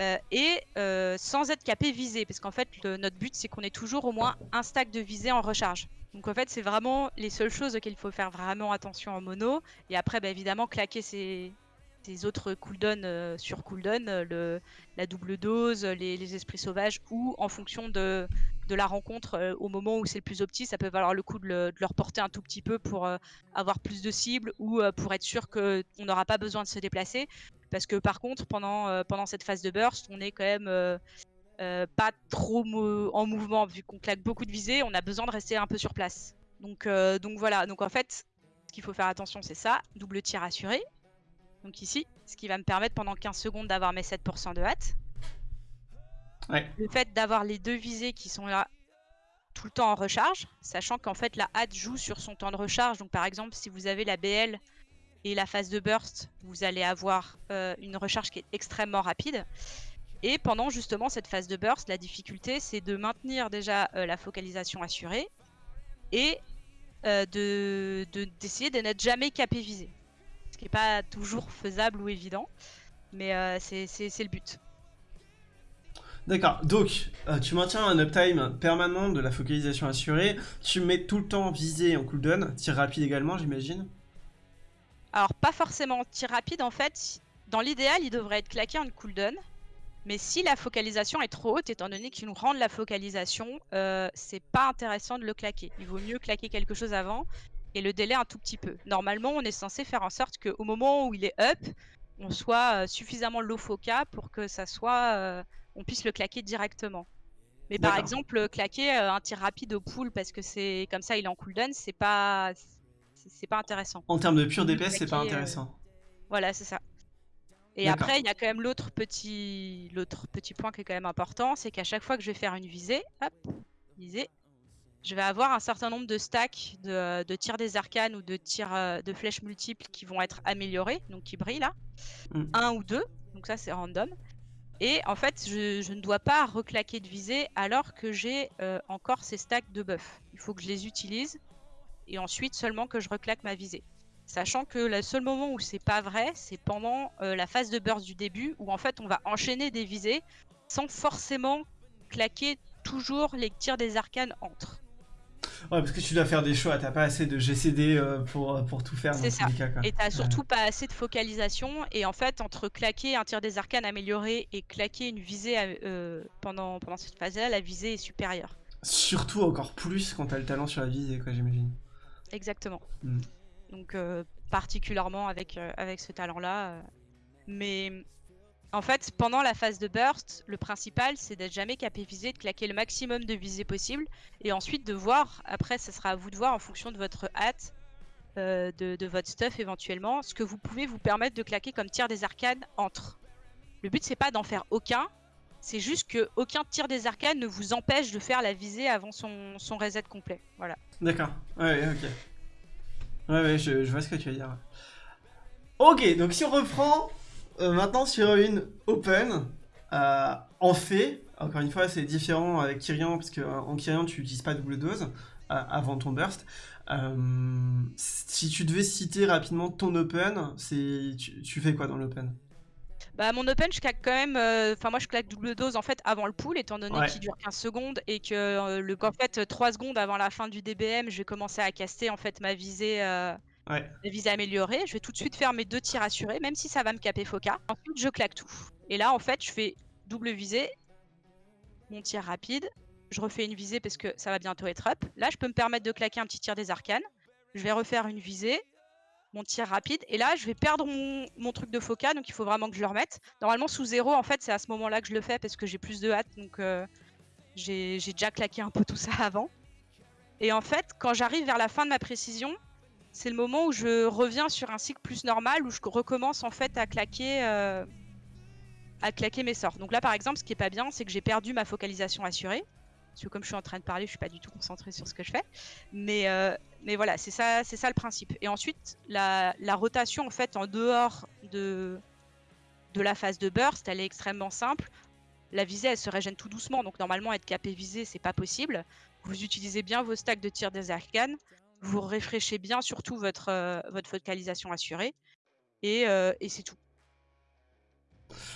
euh, et euh, sans être capé visé, parce qu'en fait, notre but, c'est qu'on ait toujours au moins un stack de visée en recharge. Donc en fait, c'est vraiment les seules choses auxquelles il faut faire vraiment attention en mono. Et après, bah, évidemment, claquer ses, autres cooldowns sur cooldown, le, la double dose, les, les, esprits sauvages, ou en fonction de, la rencontre euh, au moment où c'est le plus opti, ça peut valoir le coup de, le, leur porter un tout petit peu pour euh, avoir plus de cibles ou euh, pour être sûr qu'on n'aura pas besoin de se déplacer. Parce que par contre, pendant, pendant cette phase de burst, on est quand même pas trop en mouvement vu qu'on claque beaucoup de visées, on a besoin de rester un peu sur place. Donc, donc voilà, donc en fait, ce qu'il faut faire attention, c'est ça, double tir assuré. Donc ici, ce qui va me permettre pendant 15 secondes d'avoir mes 7% de hâte. Le fait d'avoir les deux visées qui sont là tout le temps en recharge, sachant qu'en fait la hâte joue sur son temps de recharge. Donc par exemple, si vous avez la BL et la phase de burst, vous allez avoir euh, une recharge qui est extrêmement rapide. Et pendant justement cette phase de burst, la difficulté c'est de maintenir déjà euh, la focalisation assurée et euh, d'essayer de, n'être jamais capé visé. Qui n'est pas toujours faisable ou évident, mais c'est le but. D'accord, donc euh, tu maintiens un uptime permanent de la focalisation assurée, tu mets tout le temps visé en cooldown, tir rapide également j'imagine. Alors pas forcément tir rapide en fait, dans l'idéal il devrait être claqué en cooldown, mais si la focalisation est trop haute, étant donné qu'il nous rend la focalisation, euh, c'est pas intéressant de le claquer. Il vaut mieux claquer quelque chose avant et le délai un tout petit peu. Normalement on est censé faire en sorte qu'au moment où il est up, on soit euh, suffisamment low foca pour que ça soit on puisse le claquer directement. Mais par exemple, claquer euh, un tir rapide au pool parce que c'est comme ça, il est en cooldown, c'est pas, c'est pas intéressant. En termes de pure DPS, c'est pas euh, intéressant. Voilà, c'est ça. Et après, il y a quand même l'autre petit, l'autre petit point qui est quand même important, c'est qu'à chaque fois que je vais faire une visée, hop, visée, je vais avoir un certain nombre de stacks de, de tirs des arcanes ou de tirs euh, de flèches multiples qui vont être améliorés, donc qui brillent là. Mm. Un ou deux, donc ça c'est random. Et en fait, je, ne dois pas reclaquer de visée alors que j'ai euh, encore ces stacks de buff. Il faut que je les utilise et ensuite seulement que je reclaque ma visée. Sachant que le seul moment où c'est pas vrai, c'est pendant euh, la phase de burst du début où en fait on va enchaîner des visées sans forcément claquer toujours les tirs des arcanes entre. Ouais, parce que tu dois faire des choix, t'as pas assez de GCD euh, pour, euh, pour tout faire. C'est ça. Et t'as surtout pas assez de focalisation. Et en fait, entre claquer un tir des arcanes amélioré et claquer une visée euh, pendant, pendant cette phase-là, la visée est supérieure. Surtout encore plus quand t'as le talent sur la visée, quoi, j'imagine. Exactement. Hmm. Donc, particulièrement avec, avec ce talent-là. mais en fait, pendant la phase de burst, le principal, c'est d'être jamais capé visé, de claquer le maximum de visées possible, et ensuite de voir, après, ça sera à vous de voir en fonction de votre hâte, euh, de, votre stuff éventuellement, ce que vous pouvez vous permettre de claquer comme tir des arcanes entre. Le but, c'est pas d'en faire aucun, c'est juste que aucun tir des arcanes ne vous empêche de faire la visée avant son, son reset complet. Voilà. D'accord. Ouais, ok. Ouais, ouais, je, je vois ce que tu veux dire. Ok, donc si on reprend, euh, maintenant sur une open, euh, en fait, encore une fois c'est différent avec Kyrian, parce qu'en Kyrian tu n'utilises pas double dose. avant ton burst. si tu devais citer rapidement ton open, tu, tu fais quoi dans l'open? Bah, mon open, je claque quand même. Euh, enfin, moi, je claque double dose en fait avant le pool, étant donné qu'il dure 15 secondes et que euh, le, qu'en fait, 3 secondes avant la fin du DBM, je vais commencer à caster en fait ma visée, euh, améliorée. Je vais tout de suite faire mes deux tirs assurés, même si ça va me caper Foca. Ensuite, je claque tout. Et là, en fait, je fais double visée, mon tir rapide. Je refais une visée parce que ça va bientôt être up. Là, je peux me permettre de claquer un petit tir des arcanes. Je vais refaire une visée mon tir rapide. Et là, je vais perdre mon, truc de foca, donc il faut vraiment que je le remette. Normalement, sous zéro, en fait, c'est à ce moment-là que je le fais parce que j'ai plus de hâte, donc euh, j'ai déjà claqué un peu tout ça <laughs> avant. Et en fait, quand j'arrive vers la fin de ma précision, c'est le moment où je reviens sur un cycle plus normal, où je recommence en fait à claquer, euh, à claquer mes sorts. Donc là, par exemple, ce qui est pas bien, c'est que j'ai perdu ma focalisation assurée. Parce que comme je suis en train de parler, je suis pas du tout concentrée sur ce que je fais. Mais, euh, mais voilà, c'est ça, c'est ça le principe. Et ensuite, la, rotation en fait en dehors de, de la phase de burst, elle est extrêmement simple. La visée, elle se régène tout doucement, donc normalement être capé visé, c'est pas possible. Vous utilisez bien vos stacks de tir des arcanes, vous réfléchissez bien surtout votre, euh, votre focalisation assurée, et, euh, et c'est tout.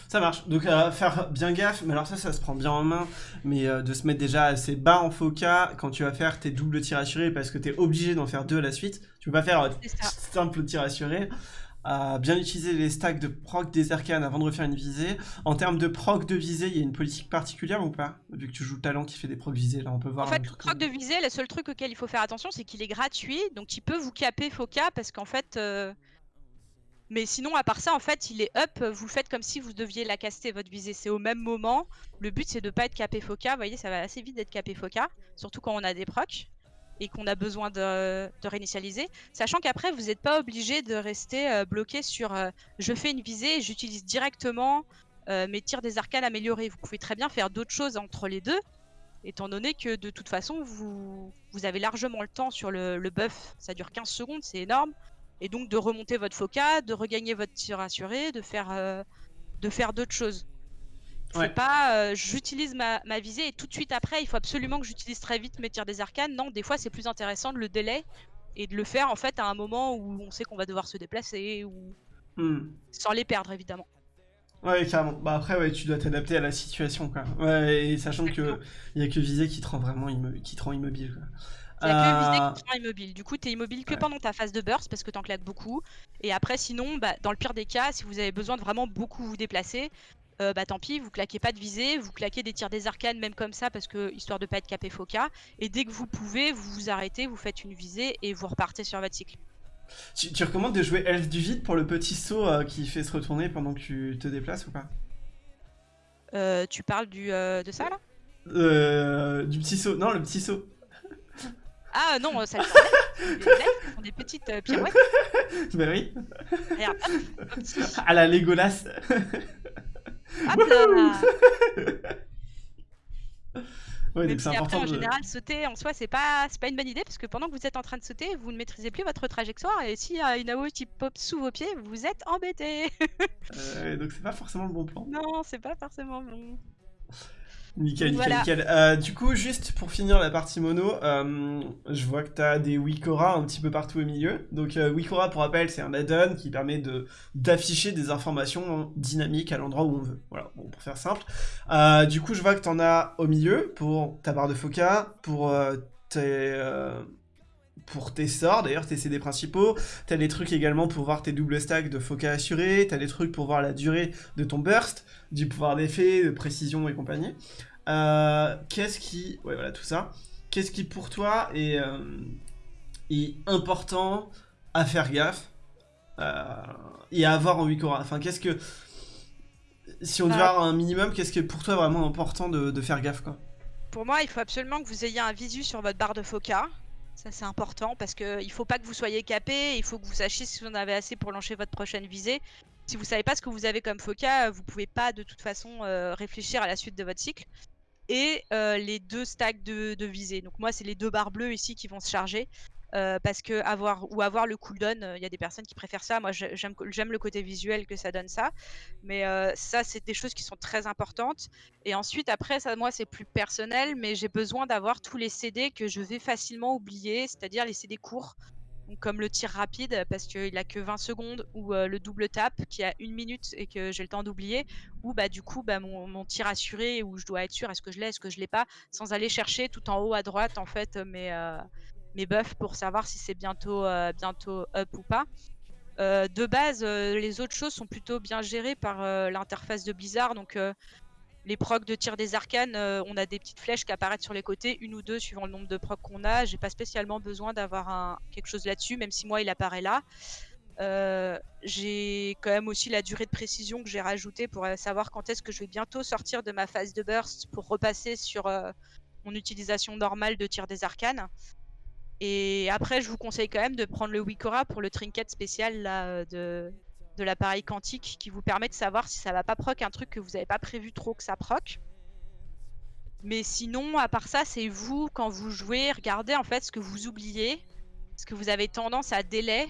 Ça marche. Donc à faire bien gaffe, mais alors ça, ça se prend bien en main, mais euh, de se mettre déjà assez bas en foca quand tu vas faire tes doubles tirs assurés parce que tu es obligé d'en faire deux à la suite. Tu peux pas faire euh, simple tir assuré. À bien utiliser les stacks de proc des arcanes avant de refaire une visée. En termes de proc de visée, il y a une politique particulière ou pas? Vu que tu joues le talent qui fait des proc visées, là on peut voir. En fait, le proc de visée, le seul truc auquel il faut faire attention, c'est qu'il est gratuit, donc il peut vous caper foca parce qu'en fait. Euh, mais sinon, à part ça, en fait, il est up. Vous faites comme si vous deviez la caster, votre visée. C'est au même moment. Le but, c'est de pas être capé foca. Vous voyez, ça va assez vite d'être capé foca. Surtout quand on a des procs et qu'on a besoin de, réinitialiser. Sachant qu'après, vous n'êtes pas obligé de rester euh, bloqué sur euh, je fais une visée et j'utilise directement euh, mes tirs des arcanes améliorés. Vous pouvez très bien faire d'autres choses entre les deux. Étant donné que de toute façon, vous, vous avez largement le temps sur le, buff. Ça dure 15 secondes, c'est énorme et donc de remonter votre foca, de regagner votre tir assuré, de faire, de faire d'autres choses. C'est pas euh, j'utilise ma, ma, visée et tout de suite après il faut absolument que j'utilise très vite mes tirs des arcanes. Non, des fois c'est plus intéressant de le délai et de le faire en fait à un moment où on sait qu'on va devoir se déplacer ou hmm. sans les perdre évidemment. Ouais, carrément. Bah après, ouais, tu dois t'adapter à la situation, quoi. Ouais, et sachant que il y a que visée qui te rend vraiment qui te rend immobile, quoi. Il y a que visée qui te immobile. Du coup, tu es immobile que pendant ta phase de burst parce que t'en claques beaucoup. Et après, sinon, bah, dans le pire des cas, si vous avez besoin de vraiment beaucoup vous déplacer, euh, bah tant pis, vous claquez pas de visée, vous claquez des tirs des arcanes même comme ça parce que histoire de pas être capé foca. Et dès que vous pouvez, vous vous arrêtez, vous faites une visée et vous repartez sur votre cycle. Tu, recommandes de jouer Elf du vide pour le petit saut euh, qui fait se retourner pendant que tu te déplaces ou pas? Euh, Tu parles du, de ça là? Du petit saut, non le petit saut. <laughs> Ah non, ça le fait. <laughs> Des petites euh, pirouettes. <laughs> Bah oui. Regarde, À la Legolas. Hop là <laughs> Ouais, Mais après, en général, sauter en soi, c'est pas, pas une bonne idée parce que pendant que vous êtes en train de sauter, vous ne maîtrisez plus votre trajectoire et s'il y a une AOE qui pop sous vos pieds, vous êtes embêté. euh, donc c'est pas forcément le bon plan. Non, c'est pas forcément bon. Nickel, nickel, nickel. Euh, du coup, juste pour finir la partie mono, euh, je vois que tu as des Wikora un petit peu partout au milieu. Donc euh, Wikora, pour rappel, c'est un add-on qui permet de d'afficher des informations dynamiques à l'endroit où on veut. Voilà, bon, pour faire simple. du coup, je vois que tu en as au milieu pour ta barre de foca, pour tes pour tes sorts, d'ailleurs tes CD principaux, t'as des trucs également pour voir tes doubles stacks de foca assurés, t'as des trucs pour voir la durée de ton burst, du pouvoir d'effet, de précision et compagnie. Euh, qu'est-ce qui... Ouais voilà tout ça. Qu'est-ce qui pour toi est, euh, est important à faire gaffe euh, et à avoir en Wikora Enfin qu'est-ce que... Si on devait avoir un minimum, qu'est-ce qui est pour toi vraiment important de, de faire gaffe quoi? Pour moi, il faut absolument que vous ayez un visu sur votre barre de foca ça c'est important parce qu'il ne faut pas que vous soyez capé, il faut que vous sachiez si vous en avez assez pour lancer votre prochaine visée. Si vous savez pas ce que vous avez comme foca, vous pouvez pas de toute façon euh, réfléchir à la suite de votre cycle. Et euh, les deux stacks de, visée. Donc moi c'est les deux barres bleues ici qui vont se charger. Euh, parce que avoir ou avoir le cooldown, il y a des personnes qui préfèrent ça. Moi, j'aime le côté visuel que ça donne ça. Mais ça, c'est des choses qui sont très importantes. Et ensuite, après, ça, moi, c'est plus personnel, mais j'ai besoin d'avoir tous les CD que je vais facilement oublier, c'est-à-dire les CD courts comme le tir rapide parce qu'il a que 20 secondes ou euh, le double tap qui a une minute et que j'ai le temps d'oublier ou bah du coup bah, mon, tir assuré où je dois être sûr est-ce que je l'ai est-ce que je l'ai pas sans aller chercher tout en haut à droite en fait mes, euh, mes buffs pour savoir si c'est bientôt euh, bientôt up ou pas de base les autres choses sont plutôt bien gérées par l'interface de Blizzard donc les procs de tir des arcanes, euh, on a des petites flèches qui apparaissent sur les côtés, une ou deux suivant le nombre de procs qu'on a. J'ai pas spécialement besoin d'avoir quelque chose là-dessus, même si moi il apparaît là. Euh, j'ai quand même aussi la durée de précision que j'ai rajoutée pour euh, savoir quand est-ce que je vais bientôt sortir de ma phase de burst pour repasser sur mon utilisation normale de tir des arcanes. Et après, je vous conseille quand même de prendre le Wikora pour le trinket spécial là, de, de l'appareil quantique qui vous permet de savoir si ça va pas proc un truc que vous n'avez pas prévu trop que ça proc. Mais sinon, à part ça, c'est vous, quand vous jouez, regardez en fait ce que vous oubliez, ce que vous avez tendance à délai.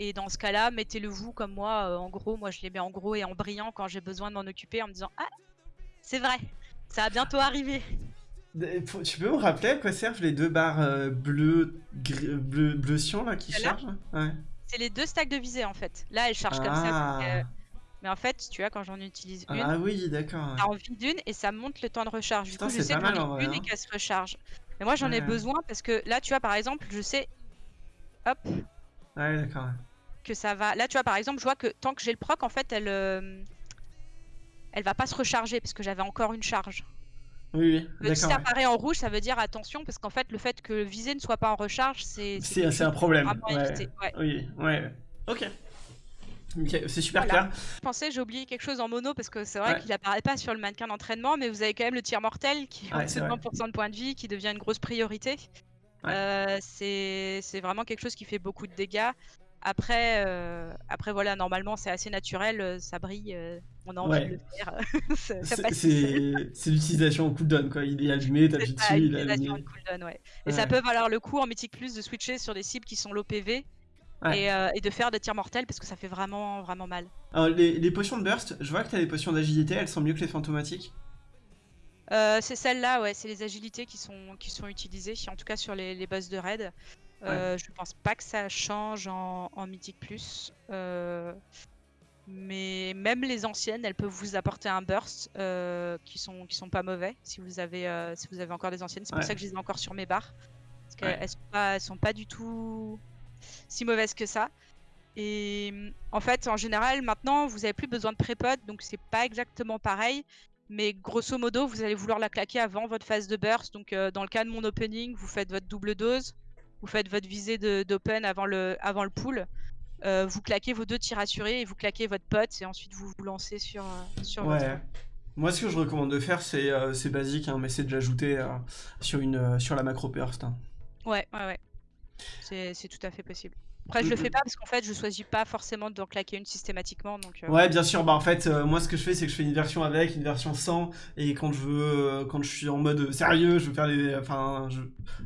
Et dans ce cas-là, mettez-le vous comme moi, euh, en gros. Moi, je les mets en gros et en brillant quand j'ai besoin de m'en occuper en me disant Ah, c'est vrai, ça va bientôt arriver. Tu peux me rappeler à quoi servent les deux barres euh, bleues, bleu, bleu là qui chargent ouais. C'est les deux stacks de visée en fait. Là, elle charge comme ça. Euh, ah. Mais en fait, tu vois, quand j'en utilise une, ah oui, d'accord. t'as envie d'une et ça monte le temps de recharge. du coup, je sais que j'en ai une et hein. qu'elle se recharge. Mais moi, j'en ai besoin parce que là, tu vois, par exemple, je sais. Hop. Ouais, d'accord. Que ça va. Là, tu vois, par exemple, je vois que tant que j'ai le proc, en fait, elle. Euh, elle va pas se recharger parce que j'avais encore une charge. Oui, oui. Si ça apparaît en rouge, ça veut dire attention, parce qu'en fait, le fait que le visé ne soit pas en recharge, c'est. C'est un problème. Oui, ouais. Ok. c'est super clair. Je pensais, j'ai oublié quelque chose en mono parce que c'est vrai qu'il apparaît pas sur le mannequin d'entraînement, mais vous avez quand même le tir mortel qui a 20% de points de vie, qui devient une grosse priorité. Euh, c'est vraiment quelque chose qui fait beaucoup de dégâts. Après, euh, après voilà, normalement c'est assez naturel, euh, ça brille, euh, on a envie de le faire. <laughs> c'est l'utilisation en cooldown quoi, il est allumé, t'appuies dessus, il est allumé. Cooldown, ouais. Et ça peut valoir le coup en Mythic Plus de switcher sur des cibles qui sont low PV et, et, de faire des tirs mortels parce que ça fait vraiment vraiment mal. Alors les, les potions de burst, je vois que t'as des potions d'agilité, elles sont mieux que les fantomatiques c'est celles-là, ouais, c'est les agilités qui sont, qui sont utilisées, en tout cas sur les, les boss de raid. Euh, je pense pas que ça change en, Mythic Plus. Euh, mais même les anciennes, elles peuvent vous apporter un burst euh, qui sont qui sont pas mauvais si vous avez si vous avez encore des anciennes. C'est pour ça que je les ai encore sur mes barres parce qu'elles sont pas sont pas du tout si mauvaises que ça. Et en fait, en général, maintenant, vous avez plus besoin de prépod, donc c'est pas exactement pareil. Mais grosso modo, vous allez vouloir la claquer avant votre phase de burst. Donc, dans le cas de mon opening, vous faites votre double dose vous faites votre visée d'open avant le, avant le pool, euh, vous claquez vos deux tirs assurés et vous claquez votre pote et ensuite vous vous lancez sur, euh, sur ouais. Moi, ce que je recommande de faire, c'est euh, basique, hein, mais c'est de l'ajouter sur, une, sur la macro burst. Hein. Ouais, ouais, ouais. C'est tout à fait possible. Après, je le fais pas parce qu'en fait, je choisis pas forcément d'en claquer une systématiquement. Donc, euh. Ouais, bien sûr. Bah, en fait, euh, moi, ce que je fais, c'est que je fais une version avec, une version sans. Et quand je veux, euh, quand je suis en mode sérieux, je veux faire des. Enfin,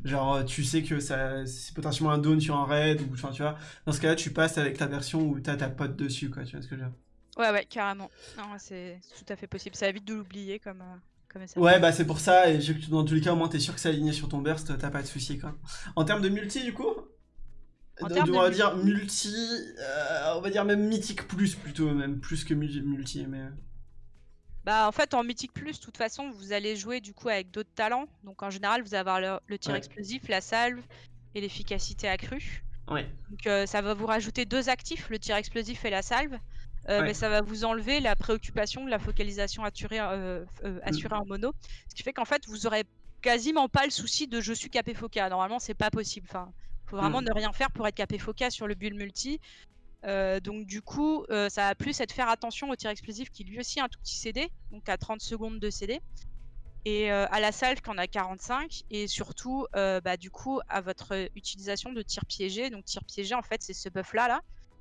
genre, tu sais que ça, c'est potentiellement un down sur un raid. Ou, enfin, tu vois. Dans ce cas-là, tu passes avec la version où t'as ta pote dessus, quoi. Tu vois ce que je veux dire Ouais, ouais, carrément. Non, c'est tout à fait possible. Ça évite de l'oublier comme. Ouais, bah c'est pour ça, et dans tous les cas, au moins t'es sûr que c'est aligné sur ton burst, t'as pas de soucis quoi. En termes de multi, du coup, on va dire multi, euh, on va dire même mythique plus plutôt, même plus que multi. Mais... Bah en fait en mythique plus, de toute façon, vous allez jouer du coup avec d'autres talents. Donc en général, vous allez avoir le, tir explosif, la salve et l'efficacité accrue. Ouais. Donc euh, ça va vous rajouter deux actifs, le tir explosif et la salve. Euh, mais ça va vous enlever la préoccupation de la focalisation assurée, assurée en mono. Ce qui fait qu'en fait, vous aurez quasiment pas le souci de je suis capé foca. Normalement, c'est pas possible. Enfin, faut vraiment mm. ne rien faire pour être capé foca sur le bull multi. Euh, donc du coup, euh, ça va plus être faire attention au tir explosif qui lui aussi a un tout petit CD, donc à 30 secondes de CD. Et euh, à la salve qu'on a 45 et surtout bah, du coup à votre utilisation de tir piégé. Donc tir piégé en fait c'est ce buff là là.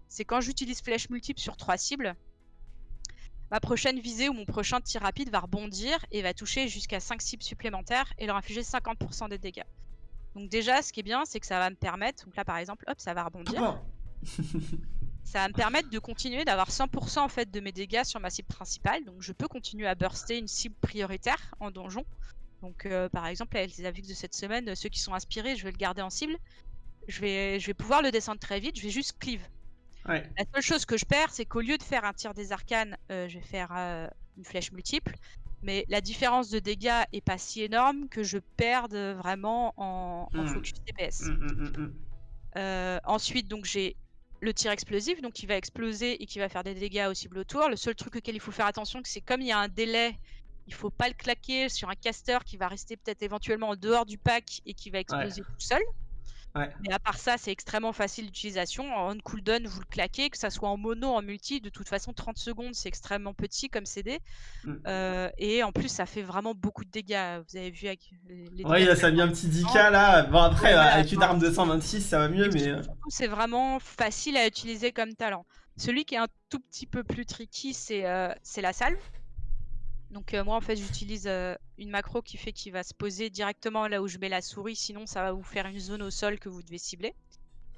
C'est quand j'utilise flèche multiple sur trois cibles, ma prochaine visée ou mon prochain tir rapide va rebondir et va toucher jusqu'à 5 cibles supplémentaires et leur infliger 50% des dégâts. Donc déjà, ce qui est bien, c'est que ça va me permettre, donc là par exemple, hop, ça va rebondir. <laughs> ça va me permettre de continuer d'avoir 100% en fait de mes dégâts sur ma cible principale. Donc je peux continuer à burster une cible prioritaire en donjon. Donc euh, par exemple, avec les avis de cette semaine, ceux qui sont inspirés, je vais le garder en cible. Je vais, je vais pouvoir le descendre très vite, je vais juste cleave. La seule chose que je perds, c'est qu'au lieu de faire un tir des arcanes, euh, je vais faire euh, une flèche multiple. Mais la différence de dégâts est pas si énorme que je perde vraiment en, hmm. focus DPS. Hmm, hmm, euh, ensuite, donc j'ai le tir explosif, donc qui va exploser et qui va faire des dégâts aux cibles autour. Le seul truc auquel il faut faire attention, c'est comme il y a un délai, il faut pas le claquer sur un caster qui va rester peut-être éventuellement en dehors du pack et qui va exploser tout seul. Mais à part ça, c'est extrêmement facile d'utilisation. En cooldown, vous le claquez, que ça soit en mono, en multi. De toute façon, 30 secondes, c'est extrêmement petit comme CD. Mmh. Euh, et en plus, ça fait vraiment beaucoup de dégâts. Vous avez vu avec les. Ouais, ça a mis un petit 10k là. Bon, après, avec une arme de 126, ça va mieux, mais. Euh. C'est vraiment facile à utiliser comme talent. Celui qui est un tout petit peu plus tricky, c'est euh, la salve. Donc euh, moi en fait j'utilise euh, une macro qui fait qu'il va se poser directement là où je mets la souris, sinon ça va vous faire une zone au sol que vous devez cibler.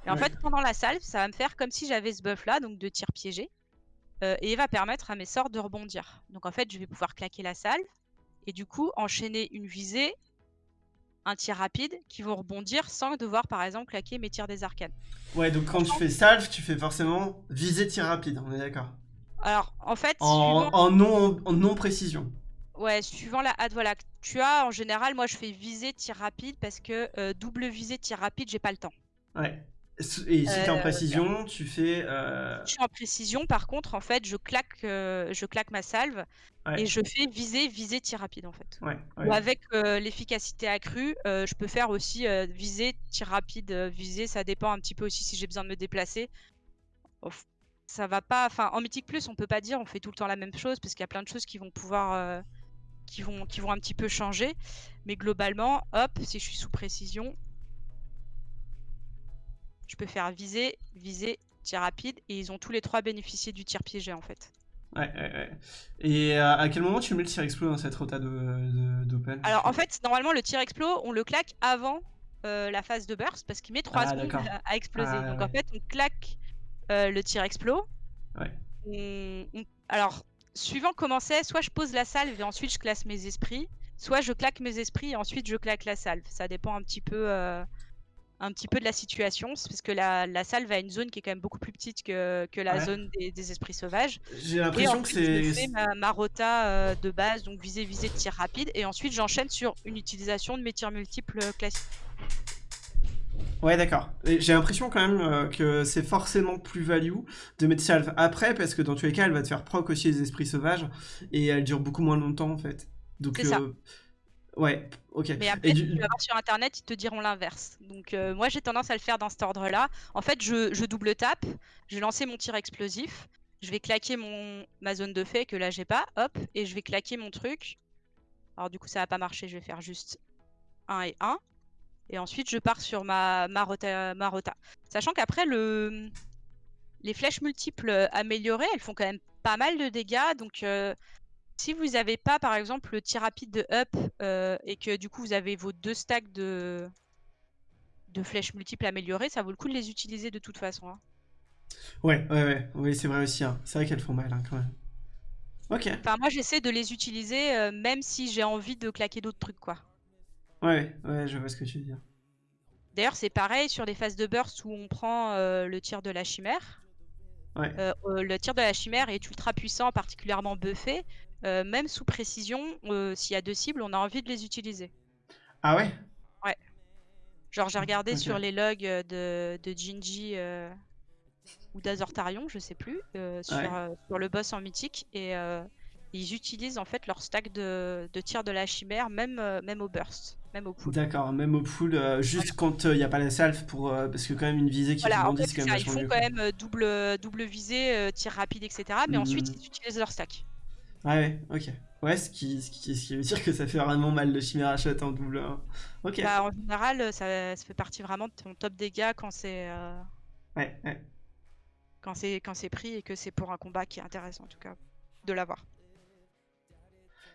Et en fait pendant la salve, ça va me faire comme si j'avais ce buff là, donc de tir piégé. Euh, et il va permettre à mes sorts de rebondir. Donc en fait je vais pouvoir claquer la salve et du coup enchaîner une visée, un tir rapide qui vont rebondir sans devoir par exemple claquer mes tirs des arcanes. Ouais donc quand tu fais salve, tu fais forcément visée tir rapide, on est d'accord alors, en fait. En, non, en non précision. Ouais, suivant la hâte, voilà. Tu as, en général, moi je fais visée, tir rapide parce que euh, double visée, tir rapide, j'ai pas le temps. Ouais. Et si tu es en euh, précision, tu fais. Euh... Je suis en précision, par contre, en fait, je claque, euh, je claque ma salve et je fais viser, viser, tir rapide, en fait. Ouais, Ou avec l'efficacité accrue, je peux faire aussi viser, tir rapide, viser. Ça dépend un petit peu aussi si j'ai besoin de me déplacer ça va pas. Enfin, en mythique plus, on peut pas dire on fait tout le temps la même chose parce qu'il y a plein de choses qui vont pouvoir, euh, qui vont, qui vont un petit peu changer. Mais globalement, hop, si je suis sous précision, je peux faire viser, viser, tir rapide, et ils ont tous les trois bénéficié du tir piégé en fait. Ouais, ouais, ouais. Et euh, à quel moment tu mets le tir explo dans cette rota d'open? Alors en fait, normalement le tir explo, on le claque avant euh, la phase de burst parce qu'il met 3 ah, secondes à, exploser. Ah, Donc en fait, on claque euh, le tir explo. Alors, suivant comment c'est, soit je pose la salve et ensuite je classe mes esprits, soit je claque mes esprits et ensuite je claque la salve. Ça dépend un petit peu, euh, un petit peu de la situation, parce que la, la, salve a une zone qui est quand même beaucoup plus petite que, que la zone des, esprits sauvages. J'ai l'impression que c'est. Ma, rota euh, de base, donc visée, visée de tir rapide, et ensuite j'enchaîne sur une utilisation de mes tirs multiples classiques. Ouais, d'accord. J'ai l'impression quand même euh, que c'est forcément plus value de mettre salve après, parce que dans tous les cas, elle va te faire proc aussi les esprits sauvages, et elle dure beaucoup moins longtemps en fait. Donc, ça. Euh, ouais, ok. Mais après, tu vas voir sur internet, ils te diront l'inverse. Donc, euh, moi j'ai tendance à le faire dans cet ordre-là. En fait, je, je double tape, je vais lancer mon tir explosif, je vais claquer mon, ma zone de fait que là j'ai pas, hop, et je vais claquer mon truc. Alors, du coup, ça va pas marcher, je vais faire juste 1 et 1. Et ensuite, je pars sur ma, ma, rota, Sachant qu'après, le... les flèches multiples améliorées, elles font quand même pas mal de dégâts. Donc, euh, si vous n'avez pas, par exemple, le tir rapide de up euh, et que du coup, vous avez vos deux stacks de, de flèches multiples améliorées, ça vaut le coup de les utiliser de toute façon. Hein. Ouais, ouais, ouais, oui, c'est vrai aussi. Hein. C'est vrai qu'elles font mal hein, quand même. Ok. Enfin, moi, j'essaie de les utiliser euh, même si j'ai envie de claquer d'autres trucs, quoi. Ouais, ouais, je vois ce que tu veux dire. D'ailleurs, c'est pareil sur des phases de burst où on prend euh, le tir de la chimère. Ouais. Euh, euh, le tir de la chimère est ultra puissant, particulièrement buffé. même sous précision, s'il y a deux cibles, on a envie de les utiliser. Ah ouais? Ouais. Genre, j'ai regardé sur les logs de, de Jinji ou d'Azortarion, je sais plus, sur, sur, le boss en mythique. Et ils utilisent en fait leur stack de, de tir de la chimère, même, même au burst. Même au pool. D'accord, même au pool, euh, juste quand il euh, n'y a pas la salve, pour, euh, parce que quand même une visée qui voilà, rebondit, c'est quand même Ils font quand même double, double visée, tir rapide, etc. Mais ensuite, hmm. ils utilisent leur stack. Ouais, ok. Ouais, ce qui, ce qui, ce qui, veut dire que ça fait vraiment mal de chimère shot en double. Hein. Ok. Bah, en général, ça, ça, fait partie vraiment de ton top dégâts quand c'est. Ouais, ouais. Quand c'est pris et que c'est pour un combat qui est intéressant en tout cas de l'avoir.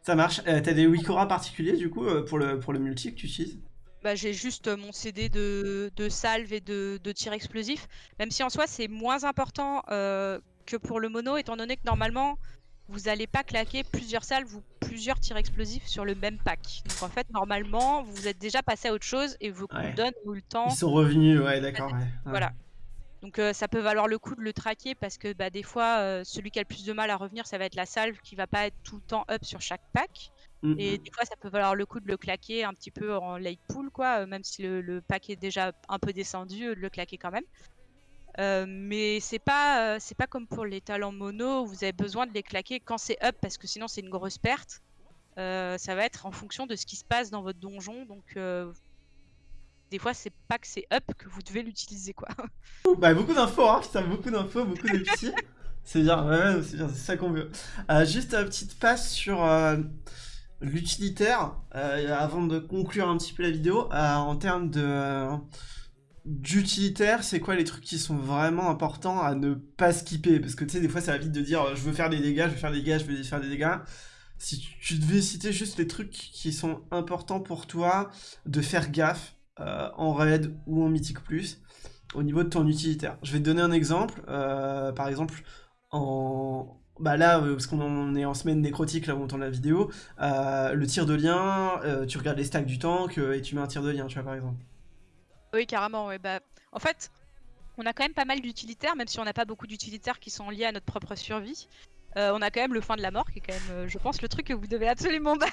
Ça marche. Euh, t'as des Wikora particuliers du coup euh, pour le, pour le multi que tu utilises bah, j'ai juste mon CD de, de salve et de, de tir explosif. Même si en soi, c'est moins important que pour le mono, étant donné que normalement, vous n'allez pas claquer plusieurs salves ou plusieurs tirs explosifs sur le même pack. Donc en fait, normalement, vous êtes déjà passé à autre chose et vos ouais. ou le temps. Ils sont revenus, ouais, d'accord. Voilà. Donc ça peut valoir le coup de le traquer parce que bah, des fois, celui qui a le plus de mal à revenir, ça va être la salve qui va pas être tout le temps up sur chaque pack. Mmh, et des fois, ça peut valoir le coup de le claquer un petit peu en late pool, quoi, même si le, pack est déjà un peu descendu, de le claquer quand même. mais c'est pas c'est pas comme pour les talents mono où vous avez besoin de les claquer quand c'est up parce que sinon c'est une grosse perte. ça va être en fonction de ce qui se passe dans votre donjon. Donc des fois c'est pas que c'est up que vous devez l'utiliser quoi. <laughs> Bah beaucoup d'infos hein, putain beaucoup d'infos, beaucoup de petits. <laughs> c'est bien, ouais, c'est bien, c'est ça qu'on veut. Euh, juste une petite passe sur l'utilitaire, euh, avant de conclure un petit peu la vidéo, euh, en termes de d'utilitaire, c'est quoi les trucs qui sont vraiment importants à ne pas skipper? Parce que tu sais, des fois, ça va vite de dire je veux faire des dégâts, je veux faire des dégâts, je veux faire des dégâts. Si tu devais citer juste les trucs qui sont importants pour toi de faire gaffe euh, en raid ou en mythique plus au niveau de ton utilitaire. Je vais te donner un exemple. par exemple, en, bah là, euh, parce qu'on est en semaine nécrotique, là où on tourne la vidéo, euh, le tir de lien, euh, tu regardes les stacks du tank et tu mets un tir de lien, tu vois, par exemple. Oui, carrément, ouais. Bah, en fait, on a quand même pas mal d'utilitaires, même si on n'a pas beaucoup d'utilitaires qui sont liés à notre propre survie. on a quand même le fin de la mort, qui est quand même, je pense, le truc que vous devez absolument <laughs> bind.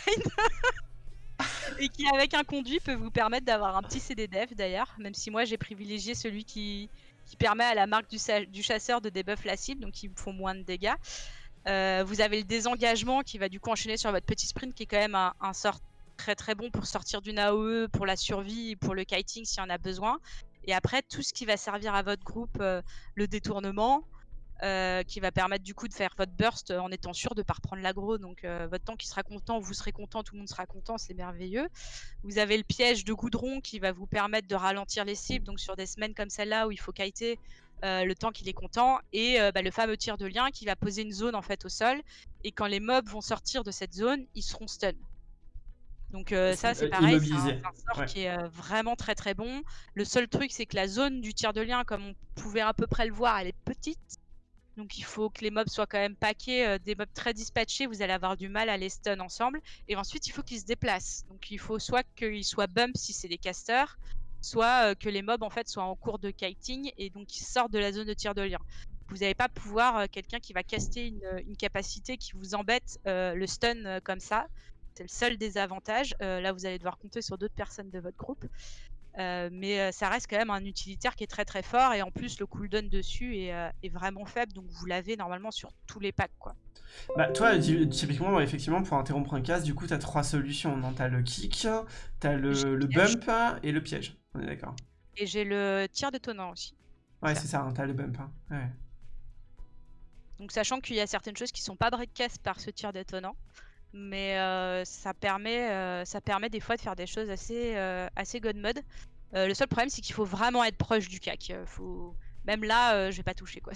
<laughs> et qui, avec un conduit, peut vous permettre d'avoir un petit CD dev d'ailleurs, même si moi j'ai privilégié celui qui, qui permet à la marque du, chasseur de debuff la cible, donc ils font moins de dégâts. Euh, vous avez le désengagement qui va du coup enchaîner sur votre petit sprint, qui est quand même un, sort très très bon pour sortir d'une AOE, pour la survie, pour le kiting s'il y en a besoin. Et après, tout ce qui va servir à votre groupe, euh, le détournement, euh, qui va permettre du coup de faire votre burst en étant sûr de ne pas reprendre l'aggro. Donc euh, votre temps qui sera content, vous serez content, tout le monde sera content, c'est merveilleux. Vous avez le piège de goudron qui va vous permettre de ralentir les cibles. Donc sur des semaines comme celle-là où il faut kiter euh, le temps qu'il est content. Et bah, le fameux tir de lien qui va poser une zone en fait au sol. Et quand les mobs vont sortir de cette zone, ils seront stun. Donc ça c'est pareil, c'est un, sort qui est vraiment très très bon. Le seul truc c'est que la zone du tir de lien, comme on pouvait à peu près le voir, elle est petite. Donc il faut que les mobs soient quand même paqués, euh, des mobs très dispatchés, vous allez avoir du mal à les stun ensemble. Et ensuite il faut qu'ils se déplacent. Donc il faut soit qu'ils soient bump si c'est des casters, soit euh, que les mobs en fait soient en cours de kiting et donc ils sortent de la zone de tir de lien. Vous n'allez pas pouvoir euh, quelqu'un qui va caster une, capacité qui vous embête le stun comme ça. C'est le seul désavantage. là vous allez devoir compter sur d'autres personnes de votre groupe. Euh, mais euh, ça reste quand même un utilitaire qui est très très fort et en plus le cooldown dessus est, euh, vraiment faible donc vous l'avez normalement sur tous les packs quoi. Bah toi typiquement effectivement pour interrompre un casse du coup t'as trois solutions, t'as le kick, t'as le, le bump et le piège, on est d'accord. Et j'ai le tir détonnant aussi. Ouais c'est ça, hein, t'as le bump. Hein. Ouais. Donc sachant qu'il y a certaines choses qui sont pas break-cast par ce tir détonnant mais ça, permet, ça permet des fois de faire des choses assez, assez god mode. le seul problème, c'est qu'il faut vraiment être proche du cac. Faut... Même là, je vais pas toucher quoi.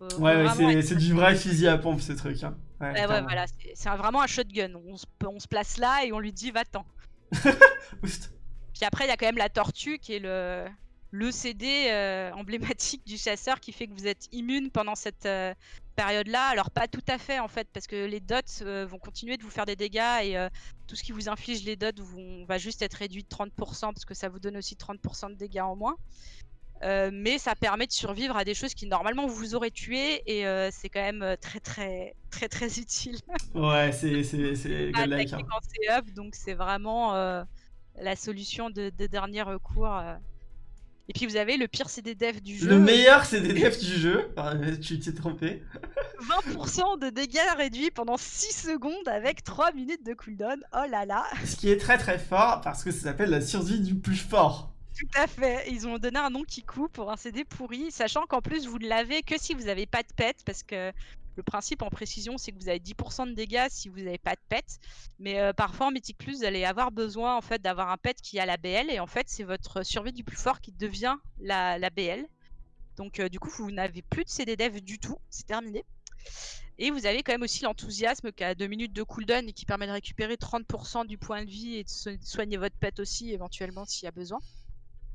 <laughs> ouais, c'est du vrai fusil à pompe ce truc. Hein. Ouais, ouais, voilà, c'est vraiment un shotgun. On se, on se place là et on lui dit va-t'en. <laughs> Puis après, il y a quand même la tortue qui est le, le CD emblématique du chasseur qui fait que vous êtes immune pendant cette, période-là. Alors pas tout à fait en fait, parce que les dots euh, vont continuer de vous faire des dégâts et euh, tout ce qui vous inflige les dots vont, va juste être réduit de 30% parce que ça vous donne aussi 30% de dégâts en moins. Euh, mais ça permet de survivre à des choses qui normalement vous auraient tué et c'est quand même très très très très <laughs> utile. ouais, c'est c'est c'est hein. up, donc c'est vraiment la solution de, de dernier recours. Et puis vous avez le pire CD dev du jeu. Le meilleur CD dev du jeu. tu t'es trompé. 20% de dégâts réduits pendant 6 secondes avec 3 minutes de cooldown. Oh là là. Ce qui est très très fort parce que ça s'appelle la survie du plus fort. Tout à fait. Ils ont donné un nom qui coûte pour un CD pourri, sachant qu'en plus vous ne l'avez que si vous n'avez pas de pet parce que le principe en précision, c'est que vous avez 10% de dégâts si vous n'avez pas de pet. Mais euh, parfois en Mythic Plus, vous allez avoir besoin en fait d'avoir un pet qui a la BL. Et en fait, c'est votre survie du plus fort qui devient la, BL. Donc euh, du coup, vous n'avez plus de CD dev du tout. C'est terminé. Et vous avez quand même aussi l'enthousiasme qui a 2 minutes de cooldown et qui permet de récupérer 30% du point de vie et de soigner votre pet aussi éventuellement s'il y a besoin.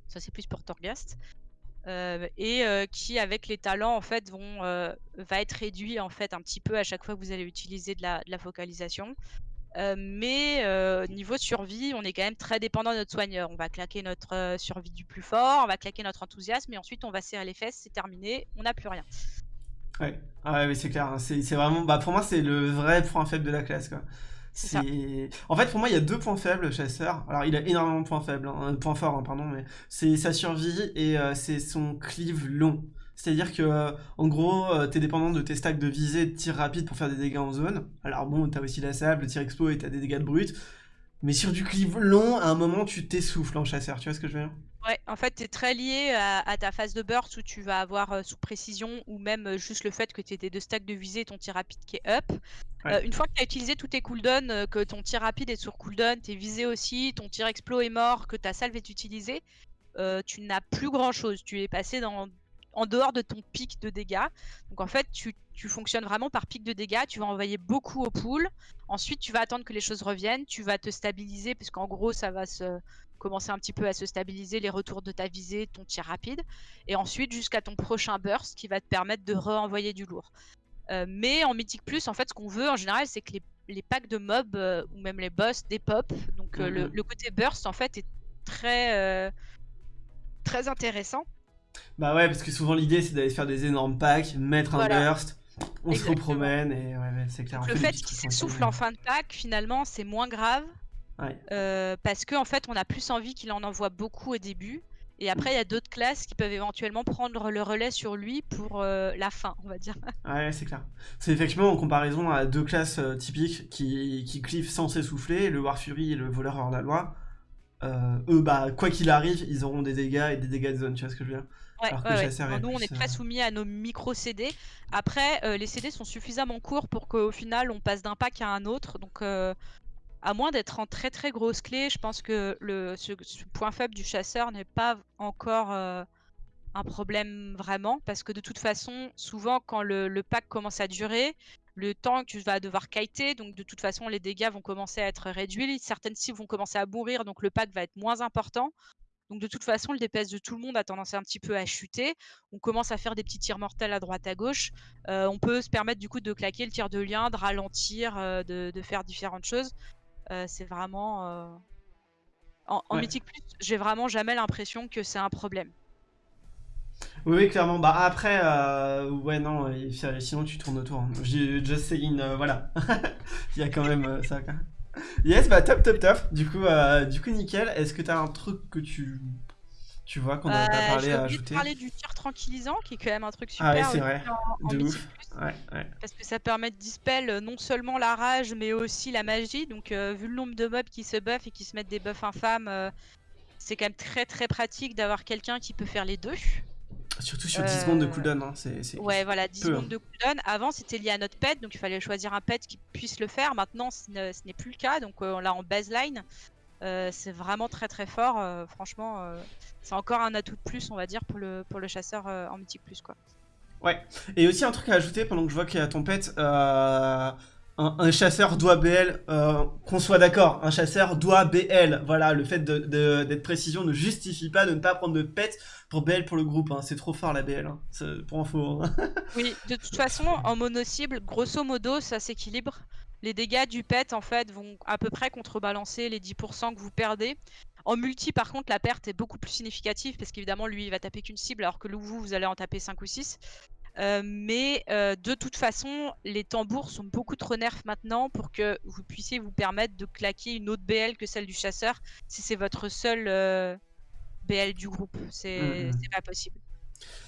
Ça c'est plus pour Torghast. Euh, et euh, qui avec les talents en fait vont euh, va être réduit en fait un petit peu à chaque fois que vous allez utiliser de la, de la focalisation. mais niveau survie, on est quand même très dépendant de notre soigneur. On va claquer notre survie du plus fort, on va claquer notre enthousiasme et ensuite on va serrer les fesses, c'est terminé, on n'a plus rien. Ouais, ah ouais, c'est clair, hein. c'est vraiment, bah pour moi c'est le vrai point faible de la classe. C'est en fait pour moi il y a deux points faibles chasseur. Alors il a énormément de points faibles, hein, points forts hein, pardon, mais c'est sa survie et euh, c'est son cleave long. C'est-à-dire que euh, en gros euh, t'es dépendant de tes stacks de visée de tir rapide pour faire des dégâts en zone. Alors bon t'as aussi la sable, le tir expo et t'as des dégâts de brut. Mais sur du cleave long, à un moment tu t'essouffles en chasseur, tu vois ce que je veux dire? Ouais, en fait, tu es très lié à, ta phase de burst où tu vas avoir euh, sous précision ou même euh, juste le fait que tu aies deux stacks de visée et ton tir rapide qui est up. Euh, une fois que tu as utilisé tous tes cooldowns, que ton tir rapide est sur cooldown, tes visées aussi, ton tir explo est mort, que ta salve est utilisée, tu n'as plus grand chose. Tu es passé dans, en dehors de ton pic de dégâts. Donc en fait, tu, fonctionnes vraiment par pic de dégâts. Tu vas envoyer beaucoup au pool. Ensuite, tu vas attendre que les choses reviennent. Tu vas te stabiliser, puisqu'en gros, ça va se commencer un petit peu à se stabiliser les retours de ta visée, ton tir rapide. Et ensuite, jusqu'à ton prochain burst qui va te permettre de re-envoyer du lourd. Euh, mais en Mythic Plus, en fait, ce qu'on veut en général, c'est que les, packs de mobs euh, ou même les boss des pop. Donc euh, mhm. le, côté burst, en fait, est très, très intéressant. Bah ouais, parce que souvent l'idée c'est d'aller faire des énormes packs, mettre un burst, on se repromène et ouais, c'est clair. le fait qu'il s'essouffle en fin de pack, finalement, c'est moins grave. Euh, parce qu'en en fait, on a plus envie qu'il en envoie beaucoup au début. Et après, il y a d'autres classes qui peuvent éventuellement prendre le relais sur lui pour euh, la fin, on va dire. <laughs> Ouais, c'est clair. C'est effectivement en comparaison à deux classes euh, typiques qui, qui cliffent sans s'essouffler, le War Fury et le Voleur hors la loi. eux, bah, quoi qu'il arrive, ils auront des dégâts et des dégâts de zone, tu vois ce que je veux dire? Ouais, nous, on est très soumis à nos micro CD. Après, les CD sont suffisamment courts pour qu'au final, on passe d'un pack à un autre. Donc, à moins d'être en très très grosse clé, je pense que le, ce, point faible du chasseur n'est pas encore euh, un problème vraiment. Parce que de toute façon, souvent, quand le, pack commence à durer, le temps que tu vas devoir kiter, donc de toute façon, les dégâts vont commencer à être réduits. Certaines cibles vont commencer à mourir, donc le pack va être moins important. Donc de toute façon, le DPS de tout le monde a tendance un petit peu à chuter. On commence à faire des petits tirs mortels à droite à gauche. Euh, on peut se permettre du coup de claquer le tir de lien, de ralentir, euh, de, faire différentes choses. Euh, c'est vraiment... En, Mythic Plus, j'ai vraiment jamais l'impression que c'est un problème. Oui, clairement. Bah après, ouais, non, sinon tu tournes autour. Hein. Just saying, voilà. <laughs> Il y a quand même ça. Yes, bah top, top, top. Du coup, euh, du coup nickel. Est-ce que t'as un truc que tu, tu vois qu'on n'a pas parlé à ajouter parler du tir tranquillisant, qui est quand même un truc super. Ah ouais, c'est vrai. de ouf. Ouais, ouais. Parce que ça permet de dispel euh, non seulement la rage, mais aussi la magie. Donc, euh, vu le nombre de mobs qui se buffent et qui se mettent des buffs infâmes, c'est quand même très très pratique d'avoir quelqu'un qui peut faire les deux. Surtout sur 10 secondes de cooldown. Hein. c'est, ouais, voilà, 10 secondes hein. de cooldown. Avant, c'était lié à notre pet, donc il fallait choisir un pet qui puisse le faire. Maintenant, ce n'est plus le cas, donc euh, on l'a en baseline. Euh, c'est vraiment très très fort. Euh, franchement, c'est encore un atout de plus, on va dire, pour le, pour le chasseur en mythique plus. quoi. Ouais, et aussi un truc à ajouter pendant que je vois qu'il y a pet un, chasseur doit BL, euh, qu'on soit d'accord, un chasseur doit BL. Voilà, le fait d'être de, précision ne justifie pas de ne pas prendre de pet pour BL pour le groupe. Hein. C'est trop fort la BL, hein. pour info. Hein. oui, de toute façon, en mono-cible, grosso modo, ça s'équilibre. Les dégâts du pet, en fait, vont à peu près contrebalancer les 10% que vous perdez. En multi, par contre, la perte est beaucoup plus significative parce qu'évidemment, lui, il va taper qu'une cible alors que vous, vous allez en taper 5 ou 6. Euh, mais euh, de toute façon, les tambours sont beaucoup trop nerfs maintenant pour que vous puissiez vous permettre de claquer une autre BL que celle du chasseur si c'est votre seule euh, BL du groupe. C'est mm, mm. pas possible.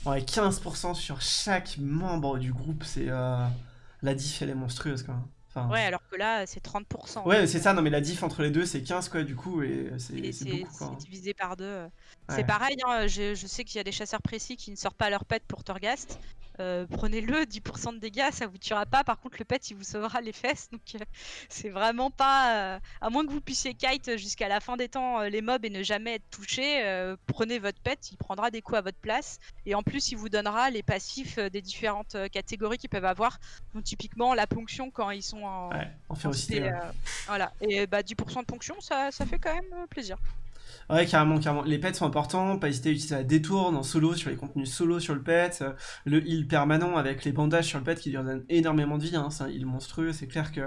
Ouais, 15% sur chaque membre du groupe, c'est la diff elle est monstrueuse quand même. Ouais, alors que là, c'est 30%. Ouais, c'est ça, non, mais la diff entre les deux, c'est 15 quoi, du coup, et c'est beaucoup. C'est divisé par deux. C'est pareil, hein, je, sais qu'il y a des chasseurs précis qui ne sortent pas leur pet pour Torghast. Euh, prenez-le, 10% de dégâts, ça vous tuera pas. Par contre, le pet, il vous sauvera les fesses. Donc, euh, <laughs> c'est vraiment pas. à moins que vous puissiez kite jusqu'à la fin des temps les mobs et ne jamais être touché, prenez votre pet, il prendra des coups à votre place. Et en plus, il vous donnera les passifs des différentes catégories qu'ils peuvent avoir. Donc, typiquement, la ponction quand ils sont en. Ouais, en férocité. voilà. Et bah, 10% de ponction, ça, ça fait quand même plaisir. Ouais, carrément, carrément. Les pets sont importants, pas hésiter à utiliser la détourne en solo sur les contenus solo sur le pet, le heal permanent avec les bandages sur le pet qui lui donne énormément de vie, hein. c'est un heal monstrueux, c'est clair que...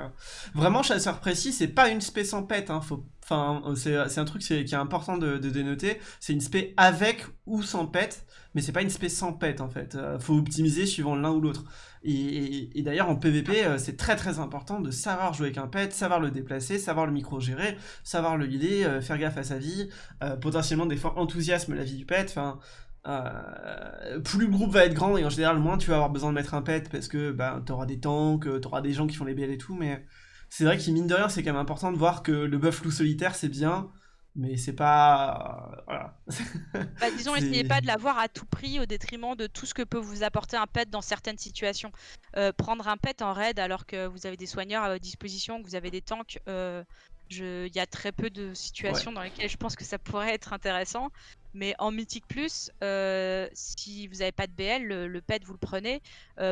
Vraiment, chasseur précis, c'est pas une spé sans pet, hein. Enfin, c'est un truc qui est important de, de dénoter, c'est une spé avec ou sans pet, mais c'est pas une spé sans pet en fait, euh, faut optimiser suivant l'un ou l'autre. Et, d'ailleurs, en PvP, euh, c'est très très important de savoir jouer avec un pet, savoir le déplacer, savoir le micro-gérer, savoir le healer, euh, faire gaffe à sa vie, euh, potentiellement des fois enthousiasme la vie du pet, enfin... plus le groupe va être grand et en général moins tu vas avoir besoin de mettre un pet parce que bah, tu auras des tanks, tu auras des gens qui font les BL et tout, mais c'est vrai qu'il mine de rien c'est quand même important de voir que le buff loup solitaire c'est bien, mais c'est pas voilà. <laughs> bah, disons essayez pas de l'avoir à tout prix au détriment de tout ce que peut vous apporter un pet dans certaines situations. Euh, prendre un pet en raid alors que vous avez des soigneurs à votre disposition que vous avez des tanks euh, il y a très peu de situations dans lesquelles je pense que ça pourrait être intéressant. Mais en mythique plus euh, si vous n'avez pas de BL le, pet vous le prenez.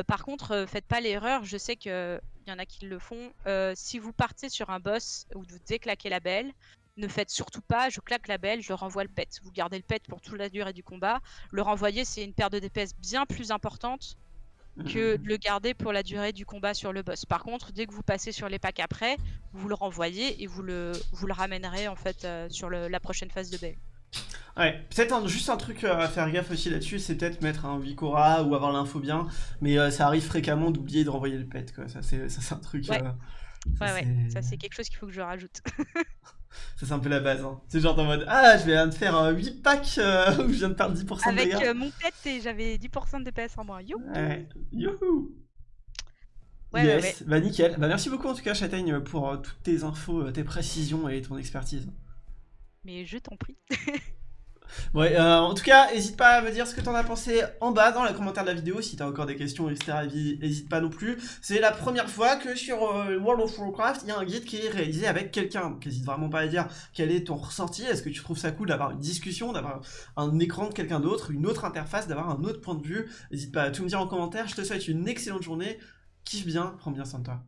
Par contre faites pas l'erreur je sais qu'il y en a qui le font. Si vous partez sur un boss où vous déclaquez la BL ne faites surtout pas, je claque la belle, je renvoie le pet. Vous gardez le pet pour toute la durée du combat. Le renvoyer, c'est une perte de DPS bien plus importante que de le garder pour la durée du combat sur le boss. Par contre, dès que vous passez sur les packs après, vous le renvoyez et vous le, vous le ramènerez en fait euh, sur la prochaine phase de belle. Ouais, peut-être juste un truc euh, à faire gaffe aussi là-dessus, c'est peut-être mettre un Vicora ou avoir l'info bien, mais euh, ça arrive fréquemment d'oublier de renvoyer le pet, quoi. Ça, c'est un truc... Ouais, ouais, ouais, ça c'est quelque chose qu'il faut que je rajoute. <laughs> Ça, c'est un peu la base. Hein. C'est genre en mode Ah, je viens de faire 8 packs euh, <laughs> où je viens de perdre 10% de dégâts. Avec euh, mon pet, et j'avais 10% de DPS en moins. Youhou ouais. Youhou ouais, yes. ouais, bah nickel. Bah merci beaucoup en tout cas, Châtaigne, pour euh, toutes tes infos, tes précisions et ton expertise. Mais je t'en prie. <laughs> Ouais, euh, en tout cas, n'hésite pas à me dire ce que t'en as pensé en bas dans les commentaires de la vidéo. Si t'as encore des questions, etc., n'hésite pas non plus. C'est la première fois que sur euh, World of Warcraft, il y a un guide qui est réalisé avec quelqu'un. Donc n'hésite vraiment pas à dire quel est ton ressenti. Est-ce que tu trouves ça cool d'avoir une discussion, d'avoir un écran de quelqu'un d'autre, une autre interface, d'avoir un autre point de vue? N'hésite pas à tout me dire en commentaire. Je te souhaite une excellente journée. Kiffe bien, prends bien soin de toi.